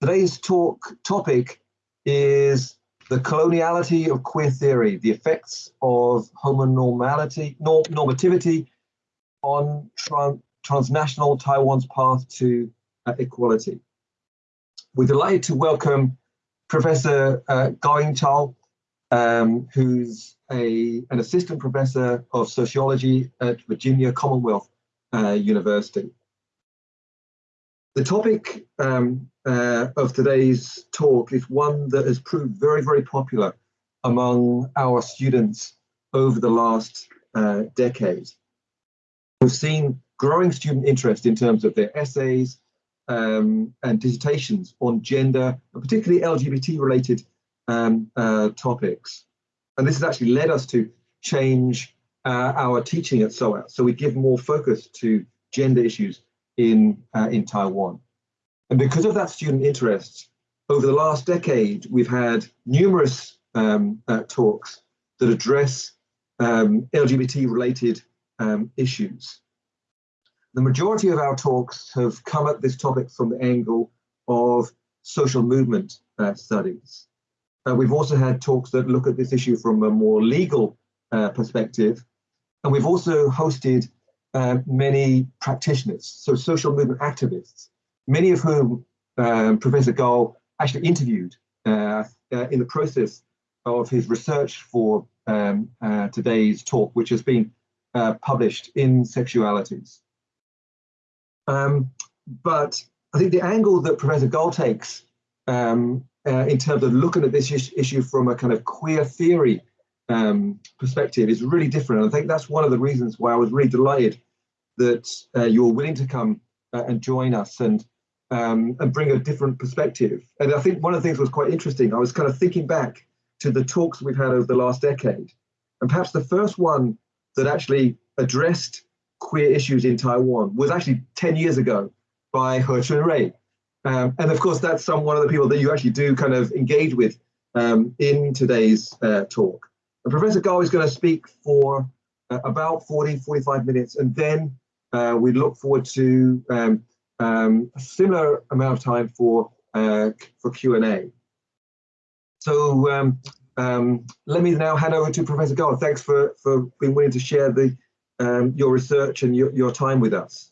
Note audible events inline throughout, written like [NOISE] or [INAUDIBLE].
Today's talk topic is the coloniality of queer theory, the effects of homonormality, norm, normativity on tran transnational Taiwan's path to uh, equality. We're delighted to welcome Professor uh, Gao Chao, um, who's a, an assistant professor of sociology at Virginia Commonwealth uh, University. The topic um, uh, of today's talk is one that has proved very, very popular among our students over the last uh, decade. We've seen growing student interest in terms of their essays um, and dissertations on gender, and particularly LGBT-related um, uh, topics. And this has actually led us to change uh, our teaching at SOAS. So we give more focus to gender issues in, uh, in Taiwan. And because of that student interest, over the last decade, we've had numerous um, uh, talks that address um, LGBT-related um, issues. The majority of our talks have come at this topic from the angle of social movement uh, studies. Uh, we've also had talks that look at this issue from a more legal uh, perspective. And we've also hosted uh, many practitioners, so social movement activists, many of whom um, Professor Gao actually interviewed uh, uh, in the process of his research for um, uh, today's talk, which has been uh, published in Sexualities. Um, but I think the angle that Professor Gao takes um, uh, in terms of looking at this issue from a kind of queer theory um, perspective is really different. And I think that's one of the reasons why I was really delighted that uh, you were willing to come and join us and um, and bring a different perspective. And I think one of the things was quite interesting. I was kind of thinking back to the talks we've had over the last decade, and perhaps the first one that actually addressed queer issues in Taiwan was actually 10 years ago by He Chunrui. Um, and of course, that's some one of the people that you actually do kind of engage with um, in today's uh, talk. And Professor Gao is going to speak for uh, about 40, 45 minutes, and then uh, we look forward to um, um, a similar amount of time for uh, for Q&A. So um, um, let me now hand over to Professor Gao. Thanks for, for being willing to share the um, your research and your, your time with us.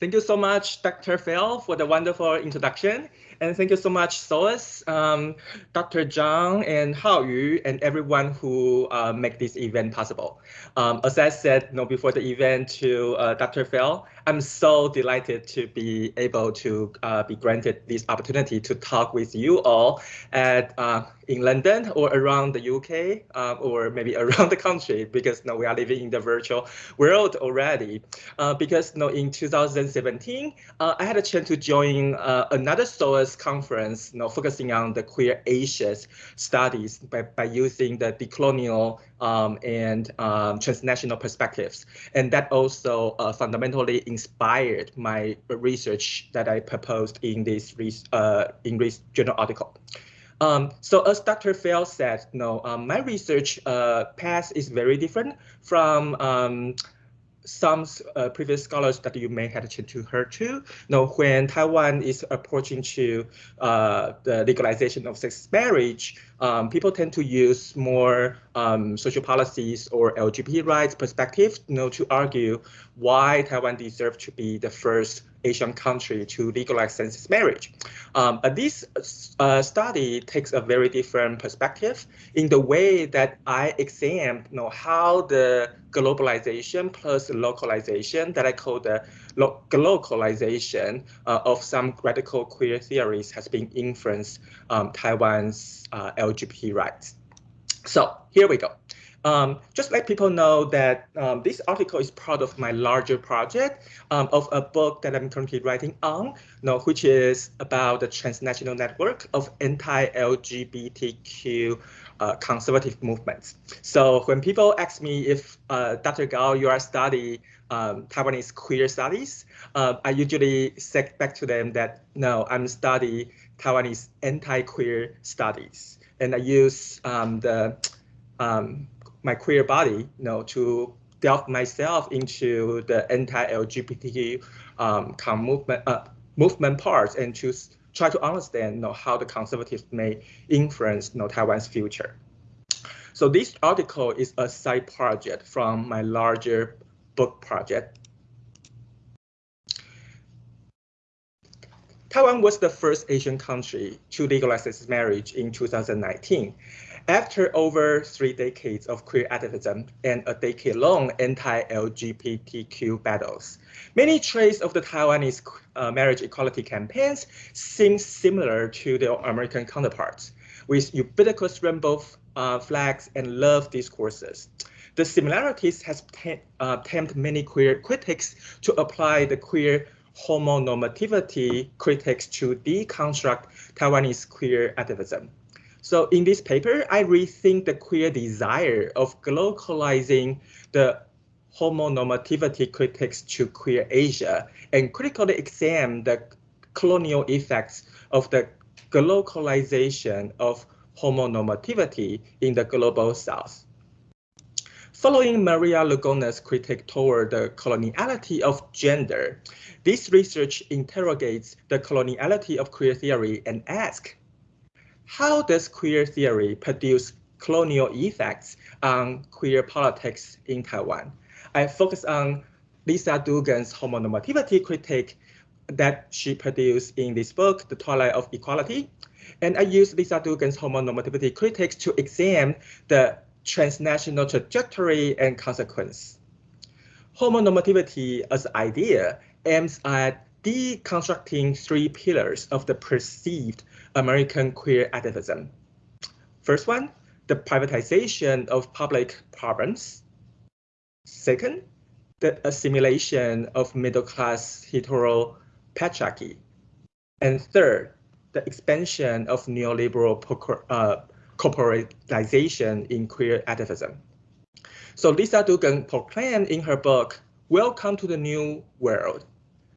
Thank you so much, Dr. Fell, for the wonderful introduction. And thank you so much, SOAS, um, Dr. Zhang and Hao Yu, and everyone who uh, make this event possible. Um, as I said you know, before the event to uh, Dr. Fell, I'm so delighted to be able to uh, be granted this opportunity to talk with you all at uh, in London or around the UK uh, or maybe [LAUGHS] around the country because you know, we are living in the virtual world already. Uh, because you know, in 2017, uh, I had a chance to join uh, another SOAS conference you know, focusing on the queer Asians studies by, by using the decolonial um, and um, transnational perspectives. And that also fundamentally inspired my research that I proposed in this uh, English journal article. Um, so as Dr. Fell said, no, um, my research uh, path is very different from um, some uh, previous scholars that you may have to hear too. You know, when Taiwan is approaching to uh, the legalization of sex marriage, um, people tend to use more um, social policies or LGBT rights perspective, you know, to argue why Taiwan deserves to be the first Asian country to legalize same-sex marriage. Um, but this uh, study takes a very different perspective in the way that I examine you know, how the globalization plus localization that I call the lo globalization uh, of some radical queer theories has been influenced um, Taiwan's uh, LGBT rights. So here we go. Um, just let people know that um, this article is part of my larger project um, of a book that I'm currently writing on, you know, which is about the transnational network of anti-LGBTQ uh, conservative movements. So when people ask me if uh, Dr. Gao, you are studying um, Taiwanese queer studies, uh, I usually say back to them that no, I'm studying Taiwanese anti-queer studies, and I use um, the um, my queer body, you know, to delve myself into the anti-LGBTQ um, movement, uh, movement parts and to try to understand you know, how the conservatives may influence you know, Taiwan's future. So this article is a side project from my larger book project. Taiwan was the first Asian country to legalize marriage in 2019. After over three decades of queer activism and a decade-long anti-LGBTQ battles, many traits of the Taiwanese uh, marriage equality campaigns seem similar to their American counterparts, with ubiquitous rainbow uh, flags and love discourses. The similarities has uh, tempted many queer critics to apply the queer homonormativity critics to deconstruct Taiwanese queer activism. So in this paper, I rethink the queer desire of globalizing the homonormativity critics to queer Asia and critically examine the colonial effects of the globalization of homonormativity in the global south. Following Maria Lugones's critique toward the coloniality of gender, this research interrogates the coloniality of queer theory and asks, how does queer theory produce colonial effects on queer politics in Taiwan? I focus on Lisa Duggan's homonormativity critique that she produced in this book, The Twilight of Equality. And I use Lisa Duggan's homonormativity critiques to examine the transnational trajectory and consequence. Homonormativity as an idea aims at deconstructing three pillars of the perceived American queer activism. First one, the privatization of public problems. Second, the assimilation of middle-class hetero patriarchy. And third, the expansion of neoliberal uh, corporatization in queer activism. So Lisa Duggan proclaimed in her book, Welcome to the New World,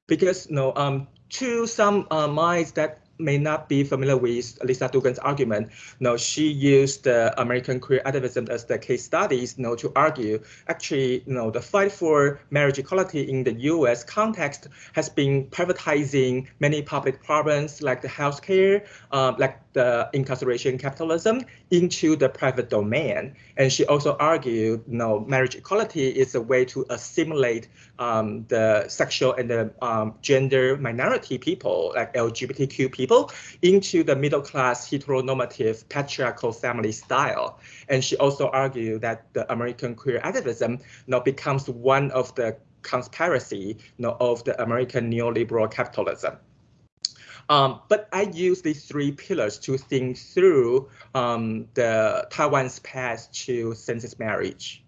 because you know, um, to some uh, minds that may not be familiar with Lisa Duggan's argument. No, she used the American queer activism as the case studies you know, to argue actually you know, the fight for marriage equality in the US context has been privatizing many public problems like the healthcare, uh, like the incarceration capitalism into the private domain. And she also argued, you know, marriage equality is a way to assimilate um, the sexual and the um, gender minority people, like LGBTQ people, into the middle class heteronormative patriarchal family style. And she also argued that the American queer activism you know, becomes one of the conspiracy you know, of the American neoliberal capitalism. Um, but I use these three pillars to think through um, the Taiwan's path to same-sex marriage.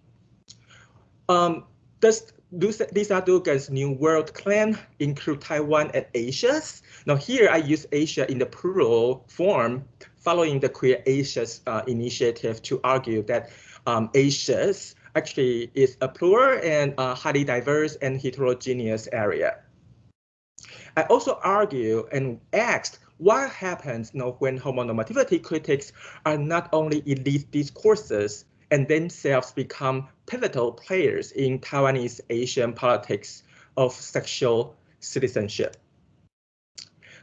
Um, does Lisa Duggan's New World claim include Taiwan and Asia? Now here I use Asia in the plural form following the Queer Asia's uh, initiative to argue that um, Asia's actually is a plural and uh, highly diverse and heterogeneous area. I also argue and asked what happens you know, when homonormativity critics are not only elite discourses and themselves become pivotal players in Taiwanese Asian politics of sexual citizenship.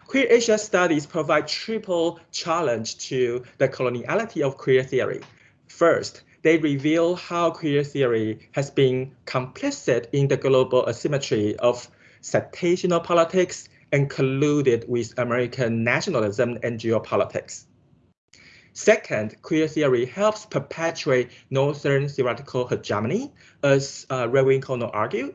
Queer Asia studies provide triple challenge to the coloniality of queer theory. First, they reveal how queer theory has been complicit in the global asymmetry of sectational politics, and colluded with American nationalism and geopolitics. Second, queer theory helps perpetuate Northern theoretical hegemony, as uh, Raewyn Connell argued,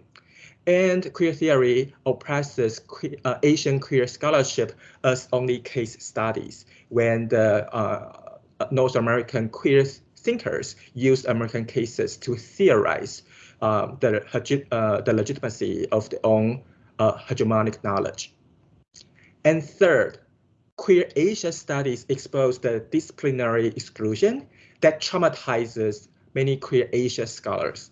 and queer theory oppresses que uh, Asian queer scholarship as only case studies when the uh, North American queer thinkers use American cases to theorize um, the, uh, the legitimacy of their own uh, hegemonic knowledge. And third, queer Asia studies expose the disciplinary exclusion that traumatizes many queer Asia scholars.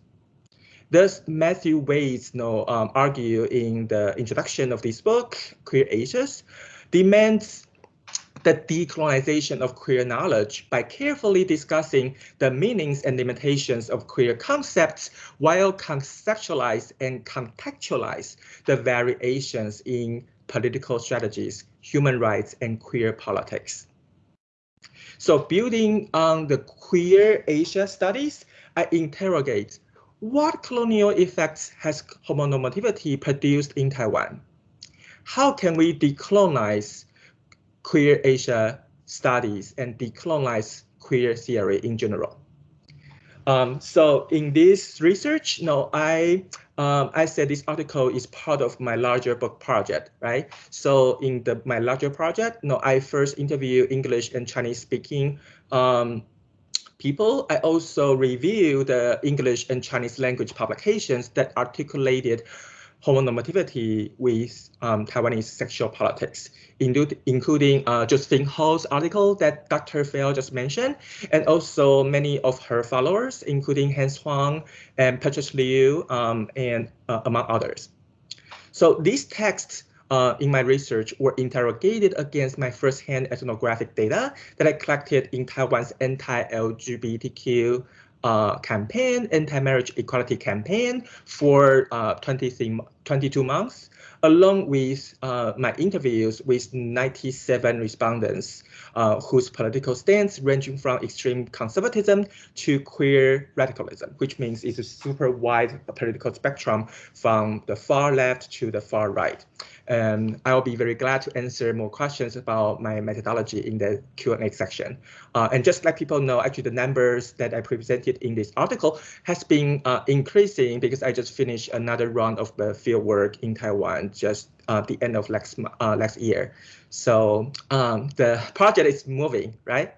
Thus, Matthew you know, um, argue in the introduction of this book, Queer Asias, demands the decolonization of queer knowledge by carefully discussing the meanings and limitations of queer concepts while conceptualize and contextualize the variations in political strategies, human rights, and queer politics. So building on the queer Asia studies, I interrogate what colonial effects has homonormativity produced in Taiwan? How can we decolonize queer Asia studies and decolonize queer theory in general? Um, so in this research, no, I um, I said this article is part of my larger book project, right? So in the my larger project, no, I first interview English and Chinese speaking um, people. I also review the English and Chinese language publications that articulated homonormativity with um, Taiwanese sexual politics, including uh, Josephine Ho's article that Dr. Fell just mentioned, and also many of her followers, including Hans Huang and Petrus Liu, um, and uh, among others. So these texts uh, in my research were interrogated against my firsthand ethnographic data that I collected in Taiwan's anti-LGBTQ campaign, anti-marriage equality campaign for uh, 23, 22 months, along with uh, my interviews with 97 respondents uh, whose political stance ranging from extreme conservatism to queer radicalism, which means it's a super wide political spectrum from the far left to the far right. And I'll be very glad to answer more questions about my methodology in the Q&A section. Uh, and just let people know, actually the numbers that I presented in this article has been uh, increasing because I just finished another round of the field work in Taiwan just uh, the end of last, uh, year. So um, the project is moving, right?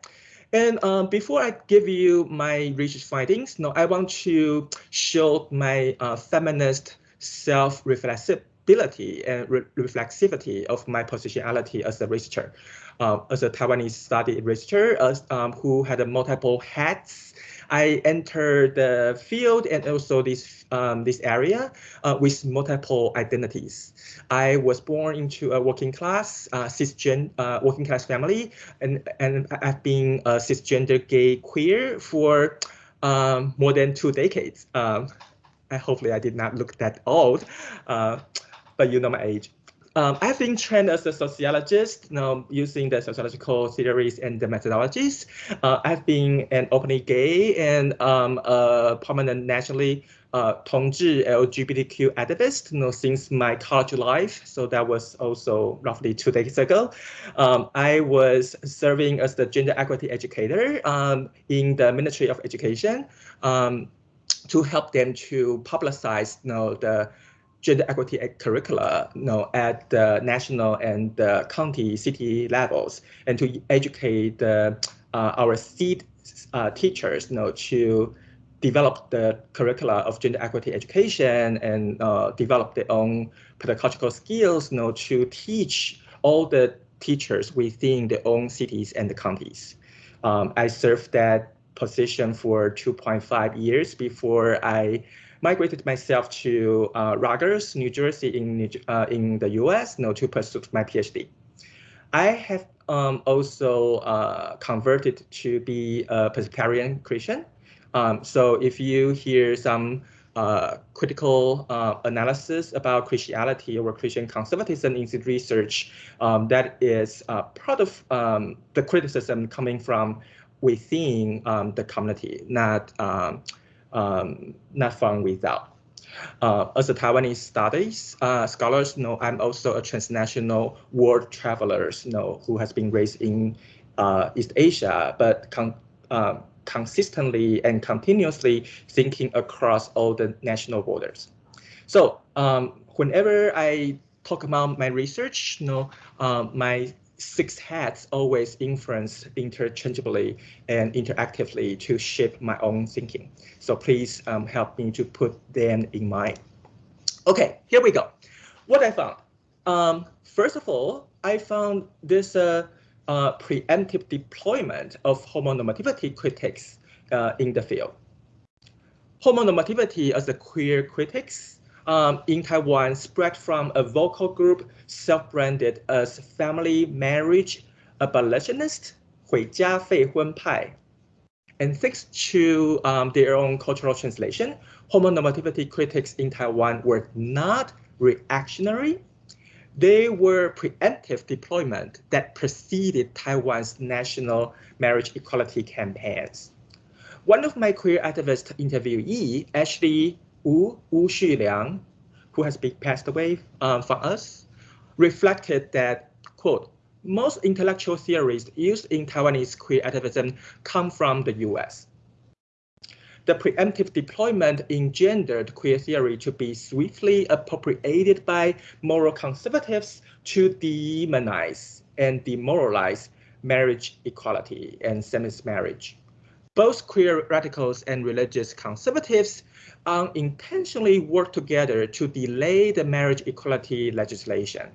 And um, before I give you my research findings, no, I want to show my uh, feminist self-reflexive ability and re reflexivity of my positionality as a researcher, uh, as a Taiwanese study researcher as, um, who had multiple hats. I entered the field and also this um, this area uh, with multiple identities. I was born into a working class, uh, cisgender uh, working class family, and and I've been a cisgender gay queer for um, more than two decades. Um, I hopefully I did not look that old. Uh, but you know my age. Um, I've been trained as a sociologist, you know, using the sociological theories and the methodologies. Uh, I've been an openly gay and um, a prominent nationally uh, LGBTQ activist you know, since my college life. So that was also roughly two decades ago. Um, I was serving as the gender equity educator um, in the Ministry of Education um, to help them to publicize you know, the gender equity curricula you know, at the national and the county city levels and to educate uh, our seed uh, teachers you know, to develop the curricula of gender equity education and uh, develop their own pedagogical skills you know, to teach all the teachers within their own cities and the counties. Um, I served that position for 2.5 years before I migrated myself to uh, Rutgers, New Jersey, in uh, in the U.S. You know, to pursue my PhD. I have um, also uh, converted to be a Presbyterian Christian. Um, so if you hear some uh, critical uh, analysis about Christianity or Christian conservatism in research, um, that is uh, part of um, the criticism coming from within um, the community, not um, um, not from without. Uh, as a Taiwanese studies uh, scholars, know, I'm also a transnational world traveler, you know, who has been raised in uh, East Asia, but con uh, consistently and continuously thinking across all the national borders. So um, whenever I talk about my research, you know, um, my six hats always influence interchangeably and interactively to shape my own thinking. So please um, help me to put them in mind. Okay, here we go. What I found. Um, first of all, I found this uh, uh, preemptive deployment of homonormativity critics uh, in the field. Homonormativity as a queer critics um, in Taiwan spread from a vocal group self-branded as family marriage abolitionist, 毁家废婚派. And thanks to um, their own cultural translation, homonormativity critics in Taiwan were not reactionary. They were preemptive deployment that preceded Taiwan's national marriage equality campaigns. One of my queer activist interviewee actually Wu, Wu Xuliang, who has been passed away um, from us, reflected that, quote, most intellectual theories used in Taiwanese queer activism come from the US. The preemptive deployment engendered queer theory to be swiftly appropriated by moral conservatives to demonize and demoralize marriage equality and same-sex marriage. Both queer radicals and religious conservatives unintentionally work together to delay the marriage equality legislation.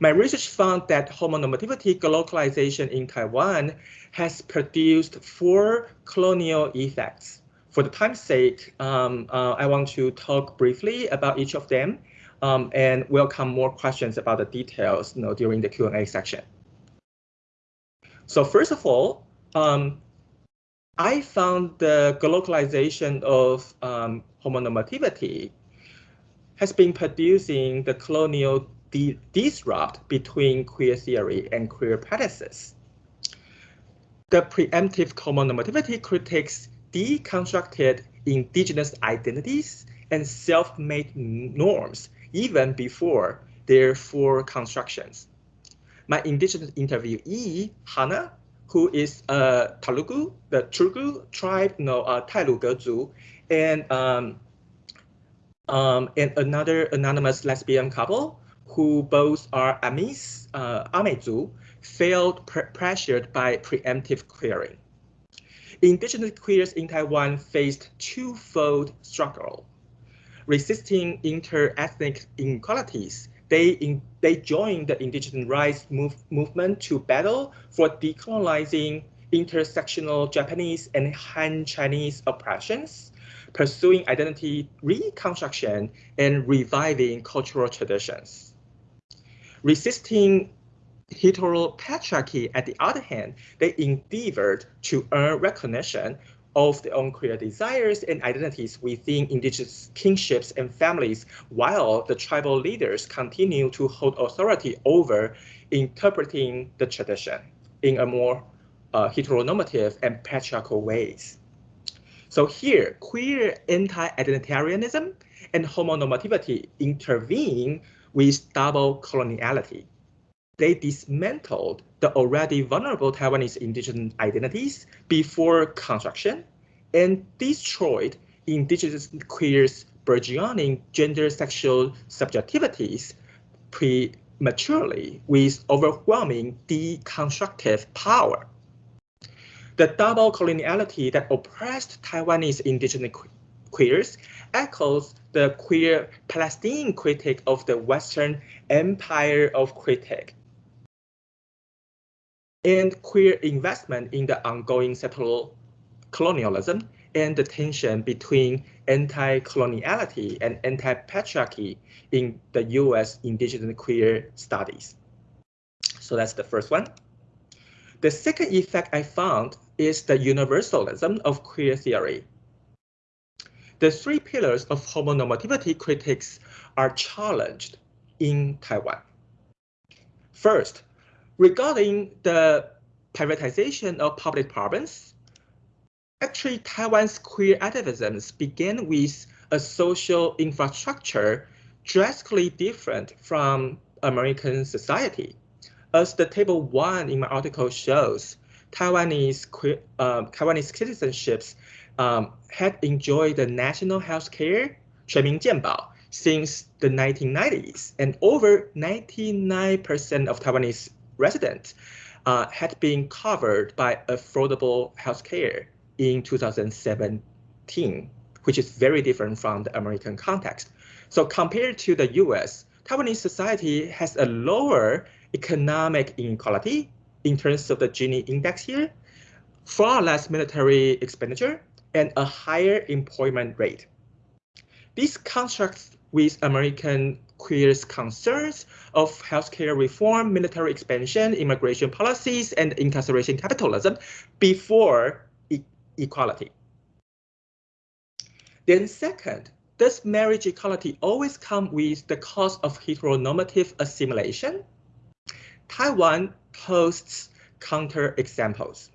My research found that homonormativity localization in Taiwan has produced four colonial effects. For the time's sake, um, uh, I want to talk briefly about each of them um, and welcome more questions about the details you know, during the Q&A section. So first of all, um, I found the globalization of um, homonormativity has been producing the colonial disrupt between queer theory and queer practices. The preemptive homonormativity critiques deconstructed indigenous identities and self-made norms even before their full constructions. My indigenous interviewee, Hannah, who is a Talugu, the Truku tribe, know, uh, Tailugezu, and um, um, and another anonymous lesbian couple who both are Amis, uh, Amezu, felt pressured by preemptive queering. Indigenous queers in Taiwan faced twofold struggle. Resisting inter-ethnic inequalities, they, in, they joined the indigenous rights move, movement to battle for decolonizing intersectional Japanese and Han Chinese oppressions, pursuing identity reconstruction, and reviving cultural traditions. Resisting heteropatriarchy, at the other hand, they endeavored to earn recognition of their own queer desires and identities within indigenous kingships and families, while the tribal leaders continue to hold authority over interpreting the tradition in a more uh, heteronormative and patriarchal ways. So here, queer anti-identitarianism and homonormativity intervene with double coloniality. They dismantled the already vulnerable Taiwanese indigenous identities before construction and destroyed indigenous queers' burgeoning gender sexual subjectivities prematurely with overwhelming deconstructive power. The double coloniality that oppressed Taiwanese indigenous queers echoes the queer Palestinian critique of the Western empire of critique and queer investment in the ongoing settler colonialism and the tension between anti-coloniality and anti-patriarchy in the U.S. indigenous queer studies. So that's the first one. The second effect I found is the universalism of queer theory the three pillars of homonormativity critics are challenged in Taiwan. First, regarding the privatization of public province, actually Taiwan's queer activism began with a social infrastructure drastically different from American society. As the table one in my article shows, Taiwanese, uh, Taiwanese citizenships um, had enjoyed the national health care, 全民健保, since the 1990s, and over 99% of Taiwanese residents uh, had been covered by affordable health care in 2017, which is very different from the American context. So compared to the US, Taiwanese society has a lower economic inequality in terms of the Gini index here, far less military expenditure, and a higher employment rate. This contrasts with American queers' concerns of healthcare reform, military expansion, immigration policies, and incarceration capitalism before e equality. Then second, does marriage equality always come with the cost of heteronormative assimilation? Taiwan posts counter examples.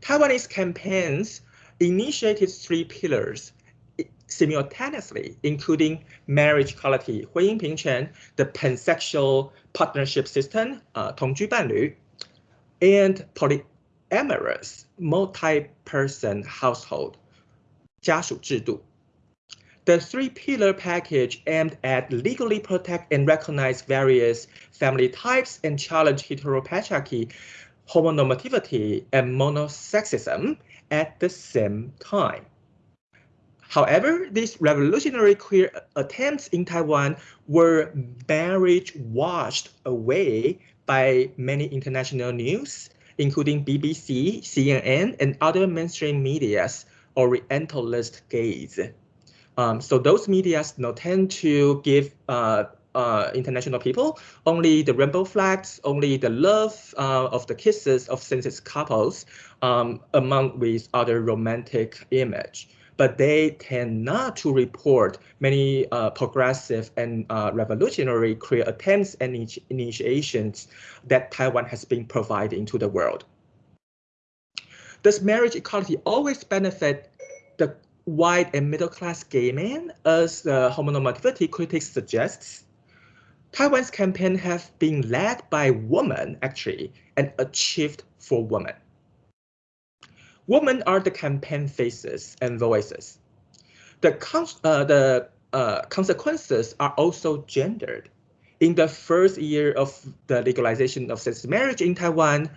Taiwanese campaigns initiated three pillars simultaneously, including marriage equality, 婚姻平权, the pansexual partnership system, uh, 同居伴侣, and polyamorous multi-person household, 家属制度. The three-pillar package aimed at legally protect and recognize various family types and challenge heteropatriarchy, homonormativity, and monosexism at the same time. However, these revolutionary queer attempts in Taiwan were marriage washed away by many international news, including BBC, CNN, and other mainstream media's Orientalist gaze. Um, so those medias you know, tend to give uh, uh, international people only the rainbow flags, only the love uh, of the kisses of same-sex couples, um, among with other romantic image but they tend not to report many uh, progressive and uh, revolutionary queer attempts and initiations that Taiwan has been providing to the world. Does marriage equality always benefit the white and middle class gay men, as the homonormativity critics suggests? Taiwan's campaign have been led by women, actually, and achieved for women. Women are the campaign faces and voices. The, uh, the uh, consequences are also gendered. In the first year of the legalization of same-sex marriage in Taiwan,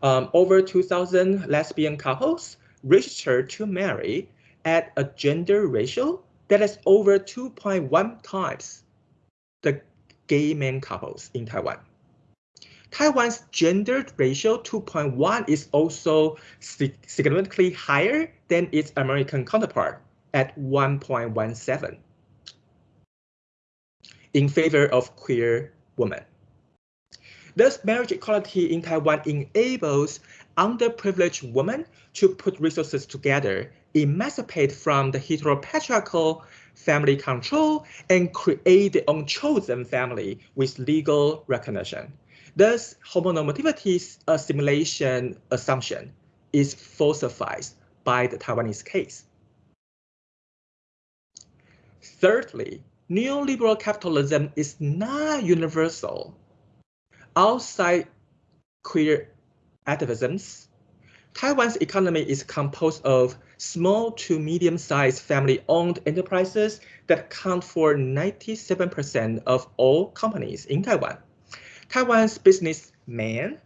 um, over 2,000 lesbian couples registered to marry at a gender ratio that is over 2.1 times the gay men couples in Taiwan. Taiwan's gendered ratio 2.1 is also significantly higher than its American counterpart at 1.17 in favor of queer women. Thus, marriage equality in Taiwan enables underprivileged women to put resources together, emancipate from the heteropatriarchal family control, and create their own chosen family with legal recognition. Thus, homonormativity uh, assimilation assumption is falsified by the Taiwanese case. Thirdly, neoliberal capitalism is not universal. Outside queer activisms, Taiwan's economy is composed of small to medium-sized family-owned enterprises that account for 97% of all companies in Taiwan. Taiwan's businessman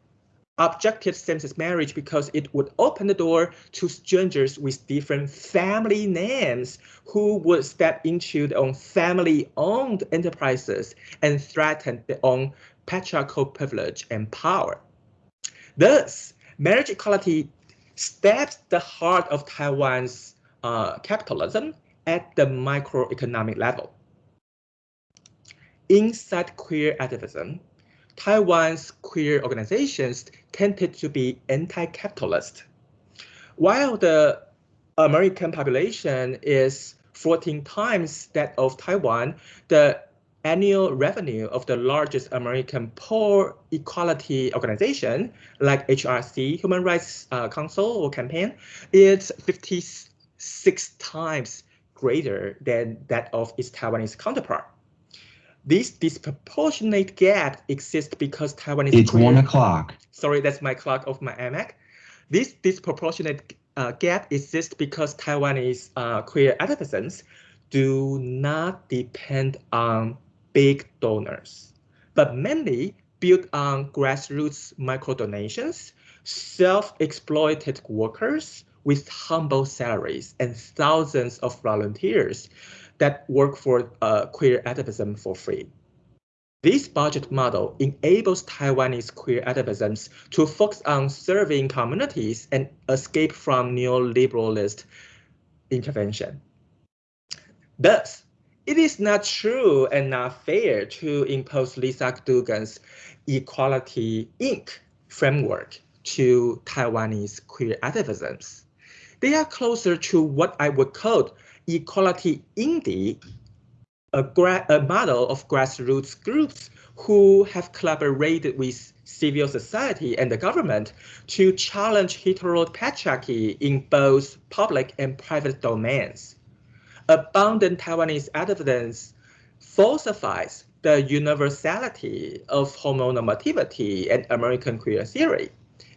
objected same-sex marriage because it would open the door to strangers with different family names who would step into their own family-owned enterprises and threaten their own patriarchal privilege and power. Thus, marriage equality stabs the heart of Taiwan's uh, capitalism at the microeconomic level. Inside queer activism, Taiwan's queer organizations tended to be anti-capitalist. While the American population is 14 times that of Taiwan, the annual revenue of the largest American poor equality organization, like HRC, Human Rights uh, Council or campaign, is 56 times greater than that of its Taiwanese counterpart. This disproportionate gap exists because Taiwan is. It's queer. one o'clock. Sorry, that's my clock of my iMac. This disproportionate uh, gap exists because Taiwanese uh, queer activists do not depend on big donors, but mainly build on grassroots micro donations, self-exploited workers with humble salaries, and thousands of volunteers that work for uh, queer activism for free. This budget model enables Taiwanese queer activisms to focus on serving communities and escape from neoliberalist intervention. Thus, it is not true and not fair to impose Lisa Duggan's Equality Inc. framework to Taiwanese queer activisms. They are closer to what I would call equality indie, a, a model of grassroots groups who have collaborated with civil society and the government to challenge heteropatriarchy in both public and private domains. Abundant Taiwanese evidence falsifies the universality of homonormativity and American queer theory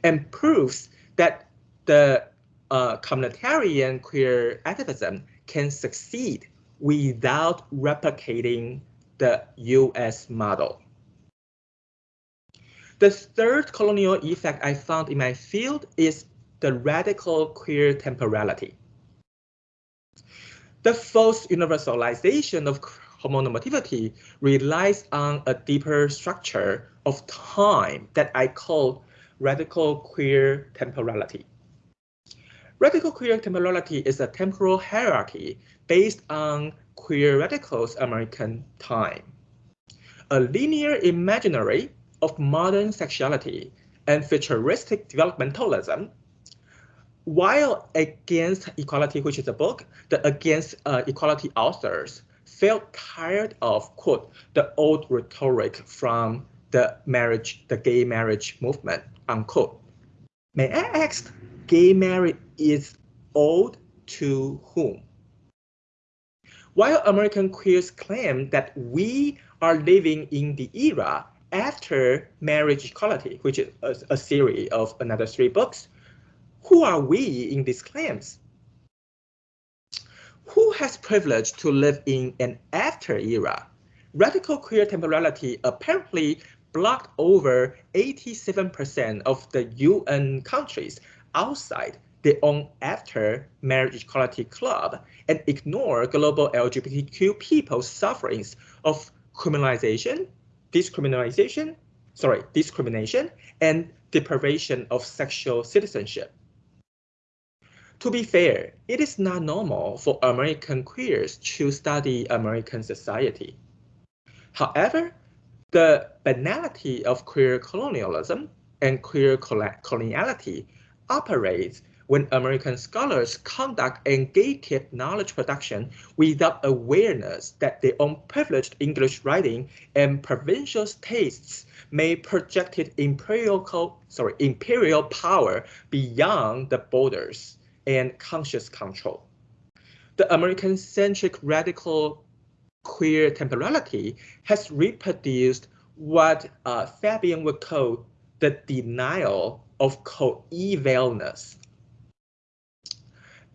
and proves that the uh, communitarian queer activism can succeed without replicating the US model. The third colonial effect I found in my field is the radical queer temporality. The false universalization of homonormativity relies on a deeper structure of time that I call radical queer temporality. Radical queer temporality is a temporal hierarchy based on queer radicals American time. A linear imaginary of modern sexuality and futuristic developmentalism while Against Equality, which is a book, the Against uh, Equality authors felt tired of, quote, the old rhetoric from the marriage, the gay marriage movement, unquote. May I ask, gay marriage is old to whom? While American queers claim that we are living in the era after marriage equality, which is a, a series of another three books, who are we in these claims? Who has privilege to live in an after era? Radical queer temporality apparently blocked over 87% of the UN countries outside their own after marriage equality club and ignore global LGBTQ people's sufferings of criminalization, discrimination, sorry, discrimination, and deprivation of sexual citizenship. To be fair, it is not normal for American queers to study American society. However, the banality of queer colonialism and queer coloniality operates when American scholars conduct and gatekeep knowledge production without awareness that their own privileged English writing and provincial tastes may project imperial, sorry, imperial power beyond the borders and conscious control. The American-centric radical queer temporality has reproduced what uh, Fabian would call the denial of coevalness.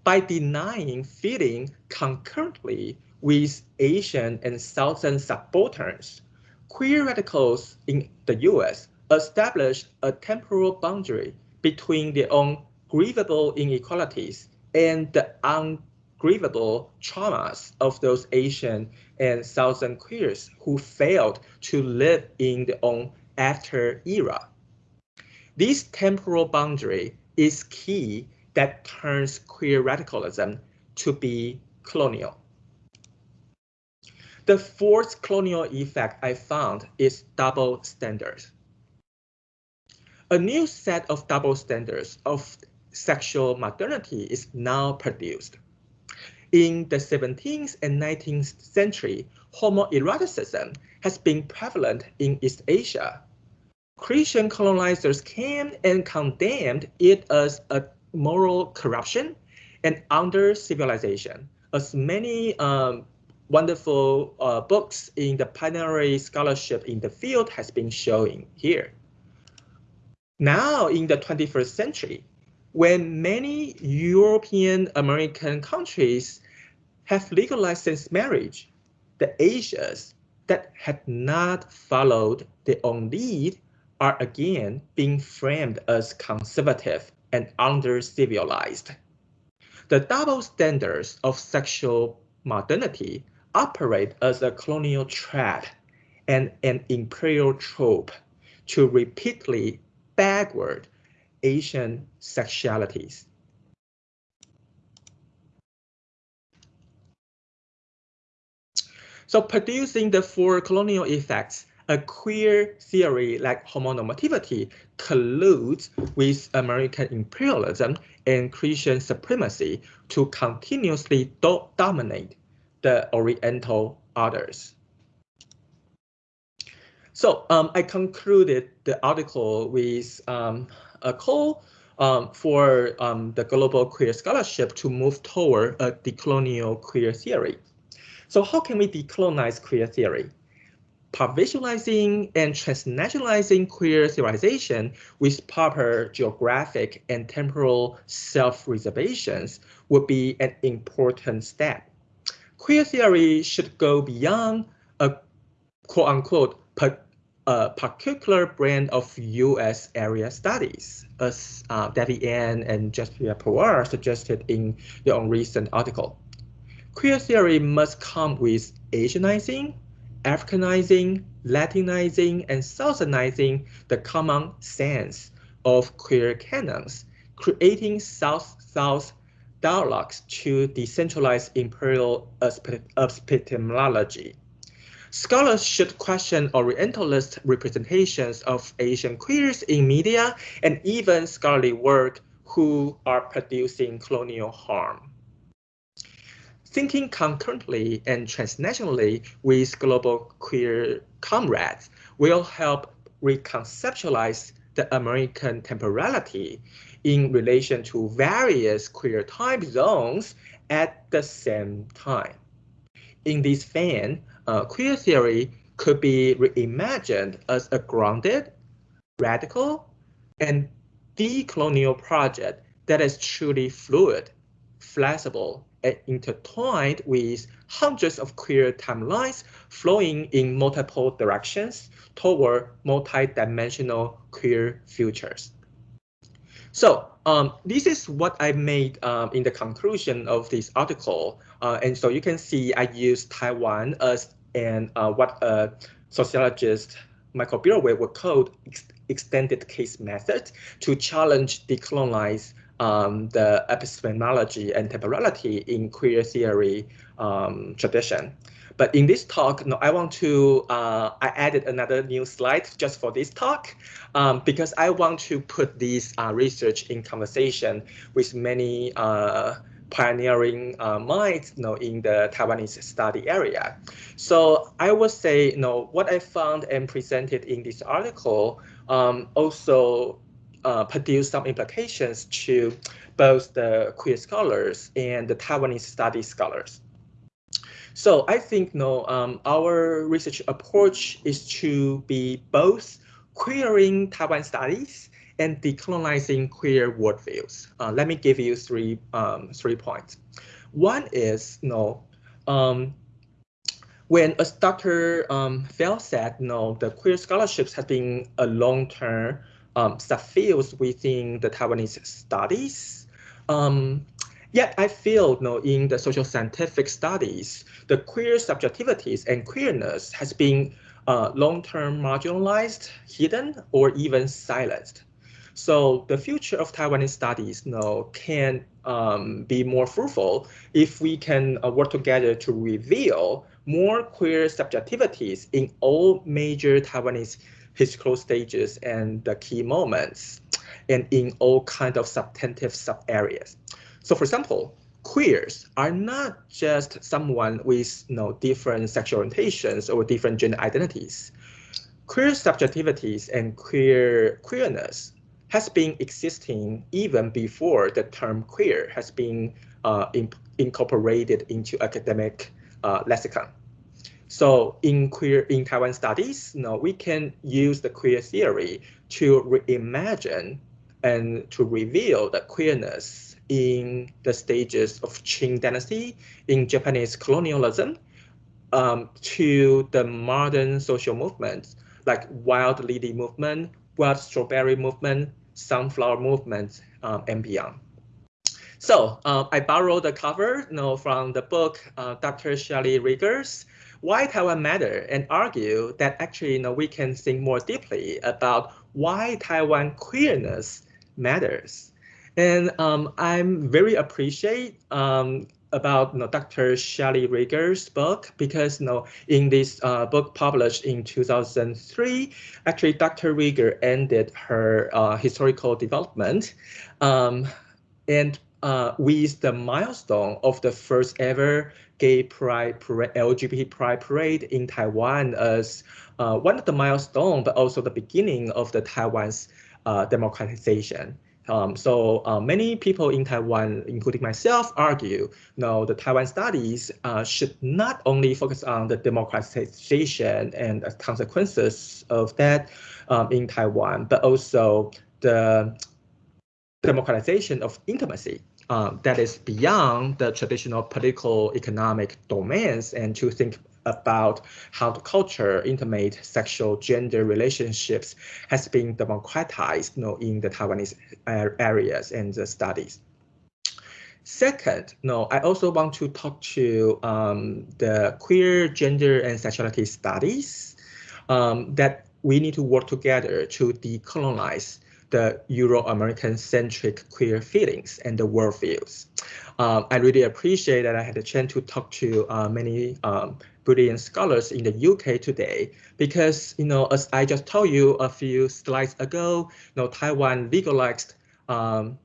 By denying feeling concurrently with Asian and Southern subalterns, queer radicals in the US established a temporal boundary between their own grievable inequalities and the ungrievable traumas of those Asian and Southern queers who failed to live in their own after era. This temporal boundary is key that turns queer radicalism to be colonial. The fourth colonial effect I found is double standards. A new set of double standards of sexual modernity is now produced. In the 17th and 19th century, homoeroticism has been prevalent in East Asia. Christian colonizers came and condemned it as a moral corruption and under civilization, as many um, wonderful uh, books in the pioneering scholarship in the field has been showing here. Now in the 21st century, when many European American countries have legalized same marriage, the Asians that had not followed their own lead are again being framed as conservative and under-civilized. The double standards of sexual modernity operate as a colonial trap and an imperial trope to repeatedly backward Asian sexualities. So producing the four colonial effects, a queer theory like homonormativity colludes with American imperialism and Christian supremacy to continuously do dominate the Oriental others. So um, I concluded the article with um, a call um, for um, the global queer scholarship to move toward a decolonial queer theory. So how can we decolonize queer theory? Provincializing and transnationalizing queer theorization with proper geographic and temporal self-reservations would be an important step. Queer theory should go beyond a quote-unquote a particular brand of U.S. area studies, as uh, Debbie Ann and Jessica Pawar suggested in their own recent article. Queer theory must come with Asianizing, Africanizing, Latinizing, and Southernizing the common sense of queer canons, creating South-South dialogues to decentralize imperial epistemology. Scholars should question Orientalist representations of Asian queers in media and even scholarly work who are producing colonial harm. Thinking concurrently and transnationally with global queer comrades will help reconceptualize the American temporality in relation to various queer time zones at the same time. In this vein, uh, queer theory could be reimagined as a grounded, radical, and decolonial project that is truly fluid, flexible, intertwined with hundreds of queer timelines flowing in multiple directions toward multi-dimensional queer futures. So um, this is what I made um, in the conclusion of this article. Uh, and so you can see I use Taiwan as and uh, what a sociologist Michael Burawoy would call ex extended case method to challenge decolonize um, the epistemology and temporality in queer theory um, tradition. But in this talk, no, I want to, uh, I added another new slide just for this talk, um, because I want to put this uh, research in conversation with many uh, pioneering uh, minds you know, in the Taiwanese study area. So I would say you know, what I found and presented in this article um, also uh, produced some implications to both the queer scholars and the Taiwanese study scholars. So I think no, um, our research approach is to be both queering Taiwan studies and decolonizing queer worldviews. Uh, let me give you three um, three points. One is you know, um, when as Dr. Um, Fell said, you know, the queer scholarships has been a long-term um, subfield within the Taiwanese studies. Um, Yet I feel you know, in the social scientific studies, the queer subjectivities and queerness has been uh, long-term marginalized, hidden, or even silenced. So the future of Taiwanese studies you know, can um, be more fruitful if we can uh, work together to reveal more queer subjectivities in all major Taiwanese historical stages and the key moments, and in all kinds of substantive sub-areas. So for example, queers are not just someone with you know, different sexual orientations or different gender identities. Queer subjectivities and queer queerness has been existing even before the term queer has been uh, in, incorporated into academic uh, lexicon. So in queer in Taiwan studies, you know, we can use the queer theory to reimagine and to reveal the queerness in the stages of Qing dynasty, in Japanese colonialism, um, to the modern social movements like wild lily movement, wild strawberry movement, sunflower movement um, and beyond. So uh, I borrowed the cover you know, from the book uh, Dr. Shelley Rigger's, Why Taiwan Matter, and argue that actually you know, we can think more deeply about why Taiwan queerness matters. And um, I'm very appreciate um, about you know, Dr. Shelley Rigger's book because you know, in this uh, book published in 2003, actually Dr. Rieger ended her uh, historical development um, and uh, with the milestone of the first ever gay pride parade, LGBT pride parade in Taiwan as uh, one of the milestone, but also the beginning of the Taiwan's uh, democratization. Um, so uh, many people in Taiwan, including myself, argue no, the Taiwan studies uh, should not only focus on the democratization and the consequences of that um, in Taiwan, but also the democratization of intimacy um, that is beyond the traditional political economic domains and to think about how the culture, intimate sexual gender relationships has been democratized you know, in the Taiwanese areas and the studies. Second, no, I also want to talk to um, the queer gender and sexuality studies um, that we need to work together to decolonize the Euro-American centric queer feelings and the worldviews. Um, I really appreciate that I had a chance to talk to uh, many um, brilliant scholars in the UK today, because, you know, as I just told you a few slides ago, you know, Taiwan legalized um,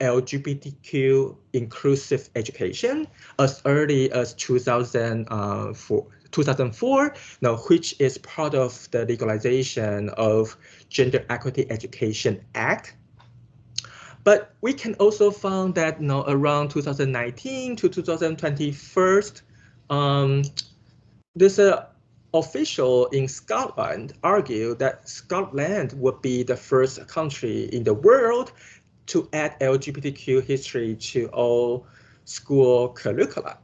LGBTQ inclusive education as early as 2004, 2004 now, which is part of the legalization of Gender Equity Education Act. But we can also find that you know, around 2019 to 2021, um, there's a official in Scotland argue that Scotland would be the first country in the world to add LGBTQ history to all school curricula.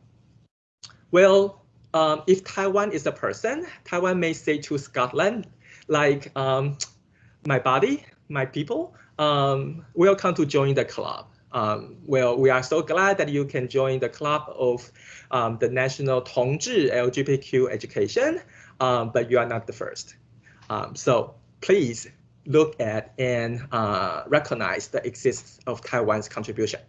Well, um, if Taiwan is a person, Taiwan may say to Scotland, like, um, my body, my people, um, welcome to join the club. Um, well, we are so glad that you can join the club of um, the National 同志 LGBTQ education, um, but you are not the first. So please look at and uh, recognize the existence of Taiwan's contribution.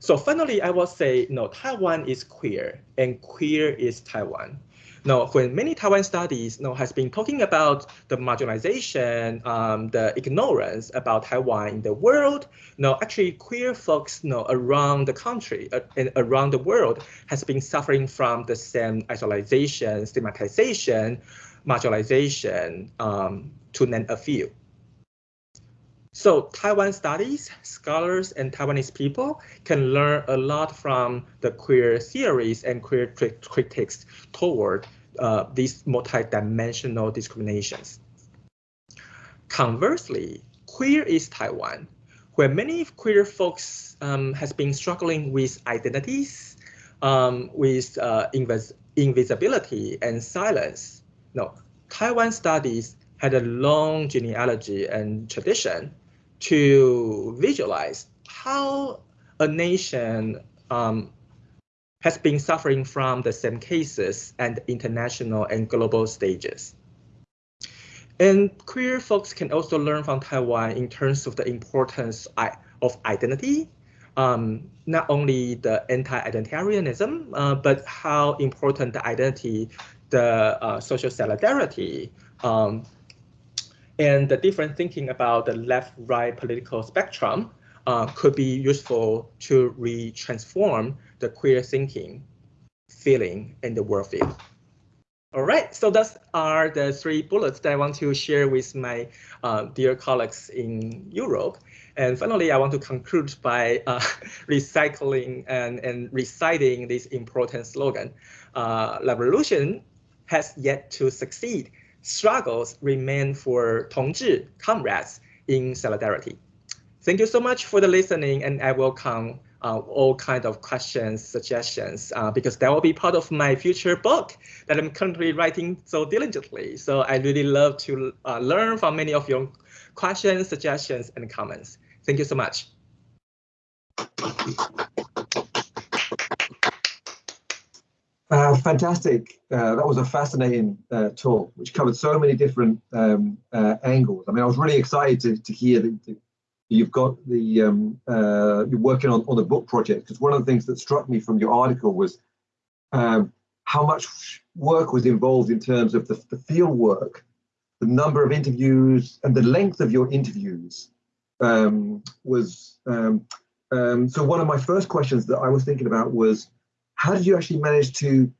So finally, I will say, no, Taiwan is queer and queer is Taiwan. Now, when many Taiwan studies know, has been talking about the marginalization, um, the ignorance about Taiwan in the world, know, actually queer folks know, around the country uh, and around the world has been suffering from the same isolation, stigmatization, marginalization, um, to name a few. So Taiwan studies, scholars, and Taiwanese people can learn a lot from the queer theories and queer critics toward uh, these multidimensional discriminations. Conversely, queer is Taiwan, where many queer folks um, has been struggling with identities, um, with uh, invis invisibility and silence. No, Taiwan studies had a long genealogy and tradition to visualize how a nation um, has been suffering from the same cases and international and global stages. And queer folks can also learn from Taiwan in terms of the importance of identity, um, not only the anti-identitarianism, uh, but how important the identity, the uh, social solidarity, um, and the different thinking about the left-right political spectrum uh, could be useful to re-transform the queer thinking, feeling, and the worldview. All right, so those are the three bullets that I want to share with my uh, dear colleagues in Europe. And finally, I want to conclude by uh, [LAUGHS] recycling and, and reciting this important slogan. Uh, revolution has yet to succeed struggles remain for 同志 comrades in solidarity. Thank you so much for the listening, and I welcome uh, all kind of questions, suggestions, uh, because that will be part of my future book that I'm currently writing so diligently. So I really love to uh, learn from many of your questions, suggestions, and comments. Thank you so much. Uh, fantastic. Uh, that was a fascinating uh, talk, which covered so many different um, uh, angles. I mean, I was really excited to, to hear the, you've got the um, uh, you're working on on the book project because one of the things that struck me from your article was um, how much work was involved in terms of the, the field work, the number of interviews, and the length of your interviews um, was. Um, um, so one of my first questions that I was thinking about was, how did you actually manage to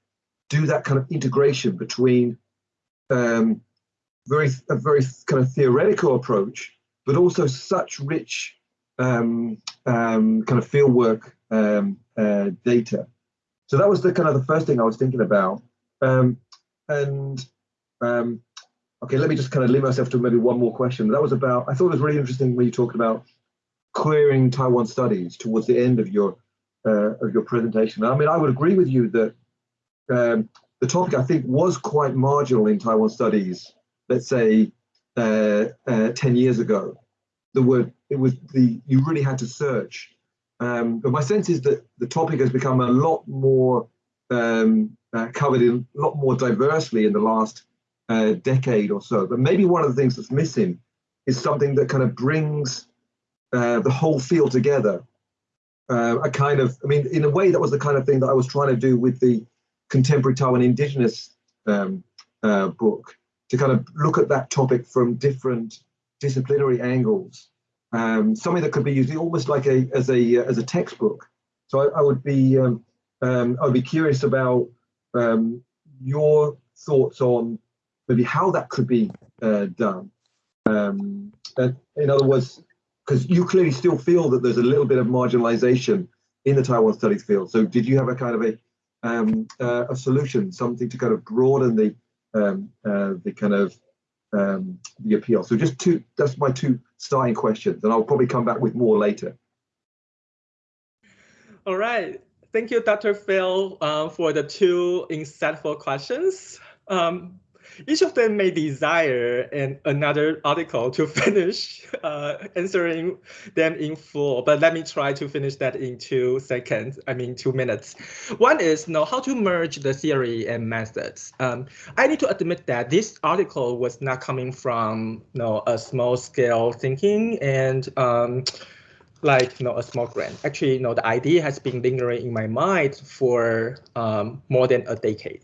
do that kind of integration between um, very a very kind of theoretical approach, but also such rich um, um, kind of fieldwork um, uh, data. So that was the kind of the first thing I was thinking about. Um, and um, okay, let me just kind of limit myself to maybe one more question. That was about, I thought it was really interesting when you talked about querying Taiwan studies towards the end of your uh, of your presentation. I mean, I would agree with you that um, the topic I think was quite marginal in Taiwan studies. Let's say uh, uh, ten years ago, the word it was the you really had to search um, but my sense is that the topic has become a lot more um, uh, covered in a lot more diversely in the last uh, decade or so. But maybe one of the things that's missing is something that kind of brings uh, the whole field together. Uh, a kind of, I mean, in a way, that was the kind of thing that I was trying to do with the contemporary Taiwan indigenous um, uh, book to kind of look at that topic from different disciplinary angles um, something that could be used almost like a as a as a textbook. So I, I would be um, um, I would be curious about um, your thoughts on maybe how that could be uh, done. Um, in other words, because you clearly still feel that there's a little bit of marginalization in the Taiwan studies field. So did you have a kind of a um, uh, a solution, something to kind of broaden the um, uh, the kind of um, the appeal. So just two, that's my two starting questions, and I'll probably come back with more later. All right. Thank you, Dr. Fell, uh, for the two insightful questions. Um, each of them may desire an, another article to [LAUGHS] finish uh, answering them in full, but let me try to finish that in two seconds, I mean two minutes. One is know, how to merge the theory and methods. Um, I need to admit that this article was not coming from you know, a small scale thinking and um, like you know a small grant. Actually, you know the idea has been lingering in my mind for um, more than a decade.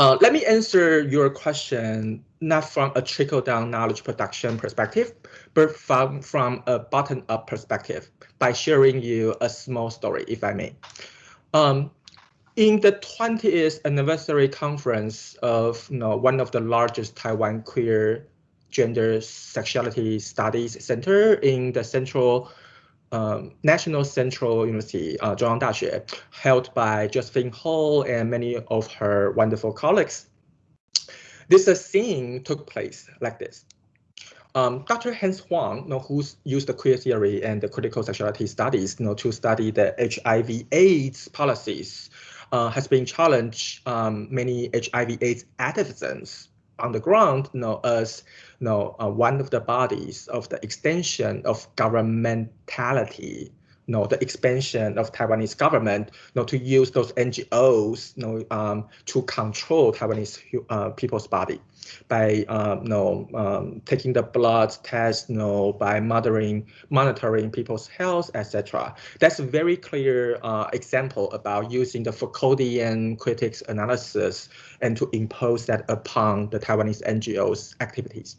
Uh, let me answer your question not from a trickle-down knowledge production perspective, but from, from a bottom-up perspective by sharing you a small story, if I may. Um, in the 20th anniversary conference of you know, one of the largest Taiwan queer gender sexuality studies center in the central um, National Central University, uh, Daxue, held by Josephine Ho and many of her wonderful colleagues. This uh, scene took place like this. Um, Dr. Hans Huang, you know, who used the queer theory and the critical sexuality studies you know, to study the HIV AIDS policies, uh, has been challenged um, many HIV AIDS activisms on the ground you know, as you know, uh, one of the bodies of the extension of governmentality you know, the expansion of Taiwanese government, you know, to use those NGOs, you know, um, to control Taiwanese uh, people's body by, um, you know, um, taking the blood test, you know, by monitoring, monitoring people's health, etc. That's a very clear uh, example about using the Foucauldian critics analysis and to impose that upon the Taiwanese NGOs activities.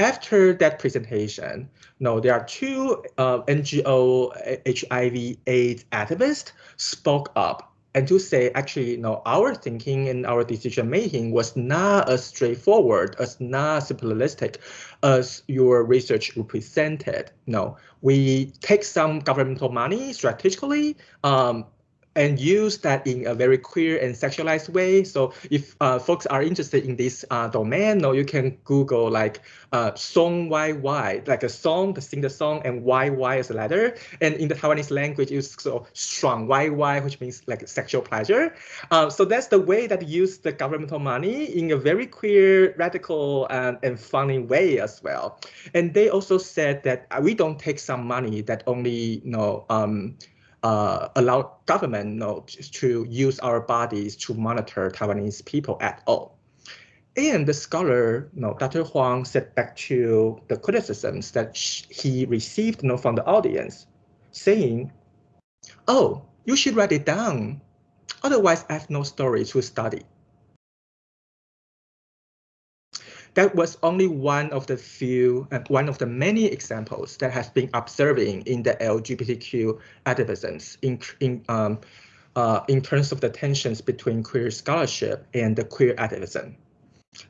After that presentation, no, there are two uh, NGO HIV AIDS activists spoke up and to say actually you know our thinking and our decision making was not as straightforward as not simplistic as your research represented. No we take some governmental money strategically um, and use that in a very queer and sexualized way. So if uh, folks are interested in this uh, domain, no, you can Google like uh, song YY, like a song, to sing the song, and YY as a letter. And in the Taiwanese language, it's so strong YY, which means like sexual pleasure. Uh, so that's the way that use the governmental money in a very queer, radical, and, and funny way as well. And they also said that we don't take some money that only you know um, uh, allow government you to use our bodies to monitor Taiwanese people at all. and the scholar, you know, Dr. Huang said back to the criticisms that he received you know, from the audience, saying, oh, you should write it down. Otherwise, I have no story to study. That was only one of the few and one of the many examples that has been observing in the LGBTQ activisms in, in, um, uh, in terms of the tensions between queer scholarship and the queer activism.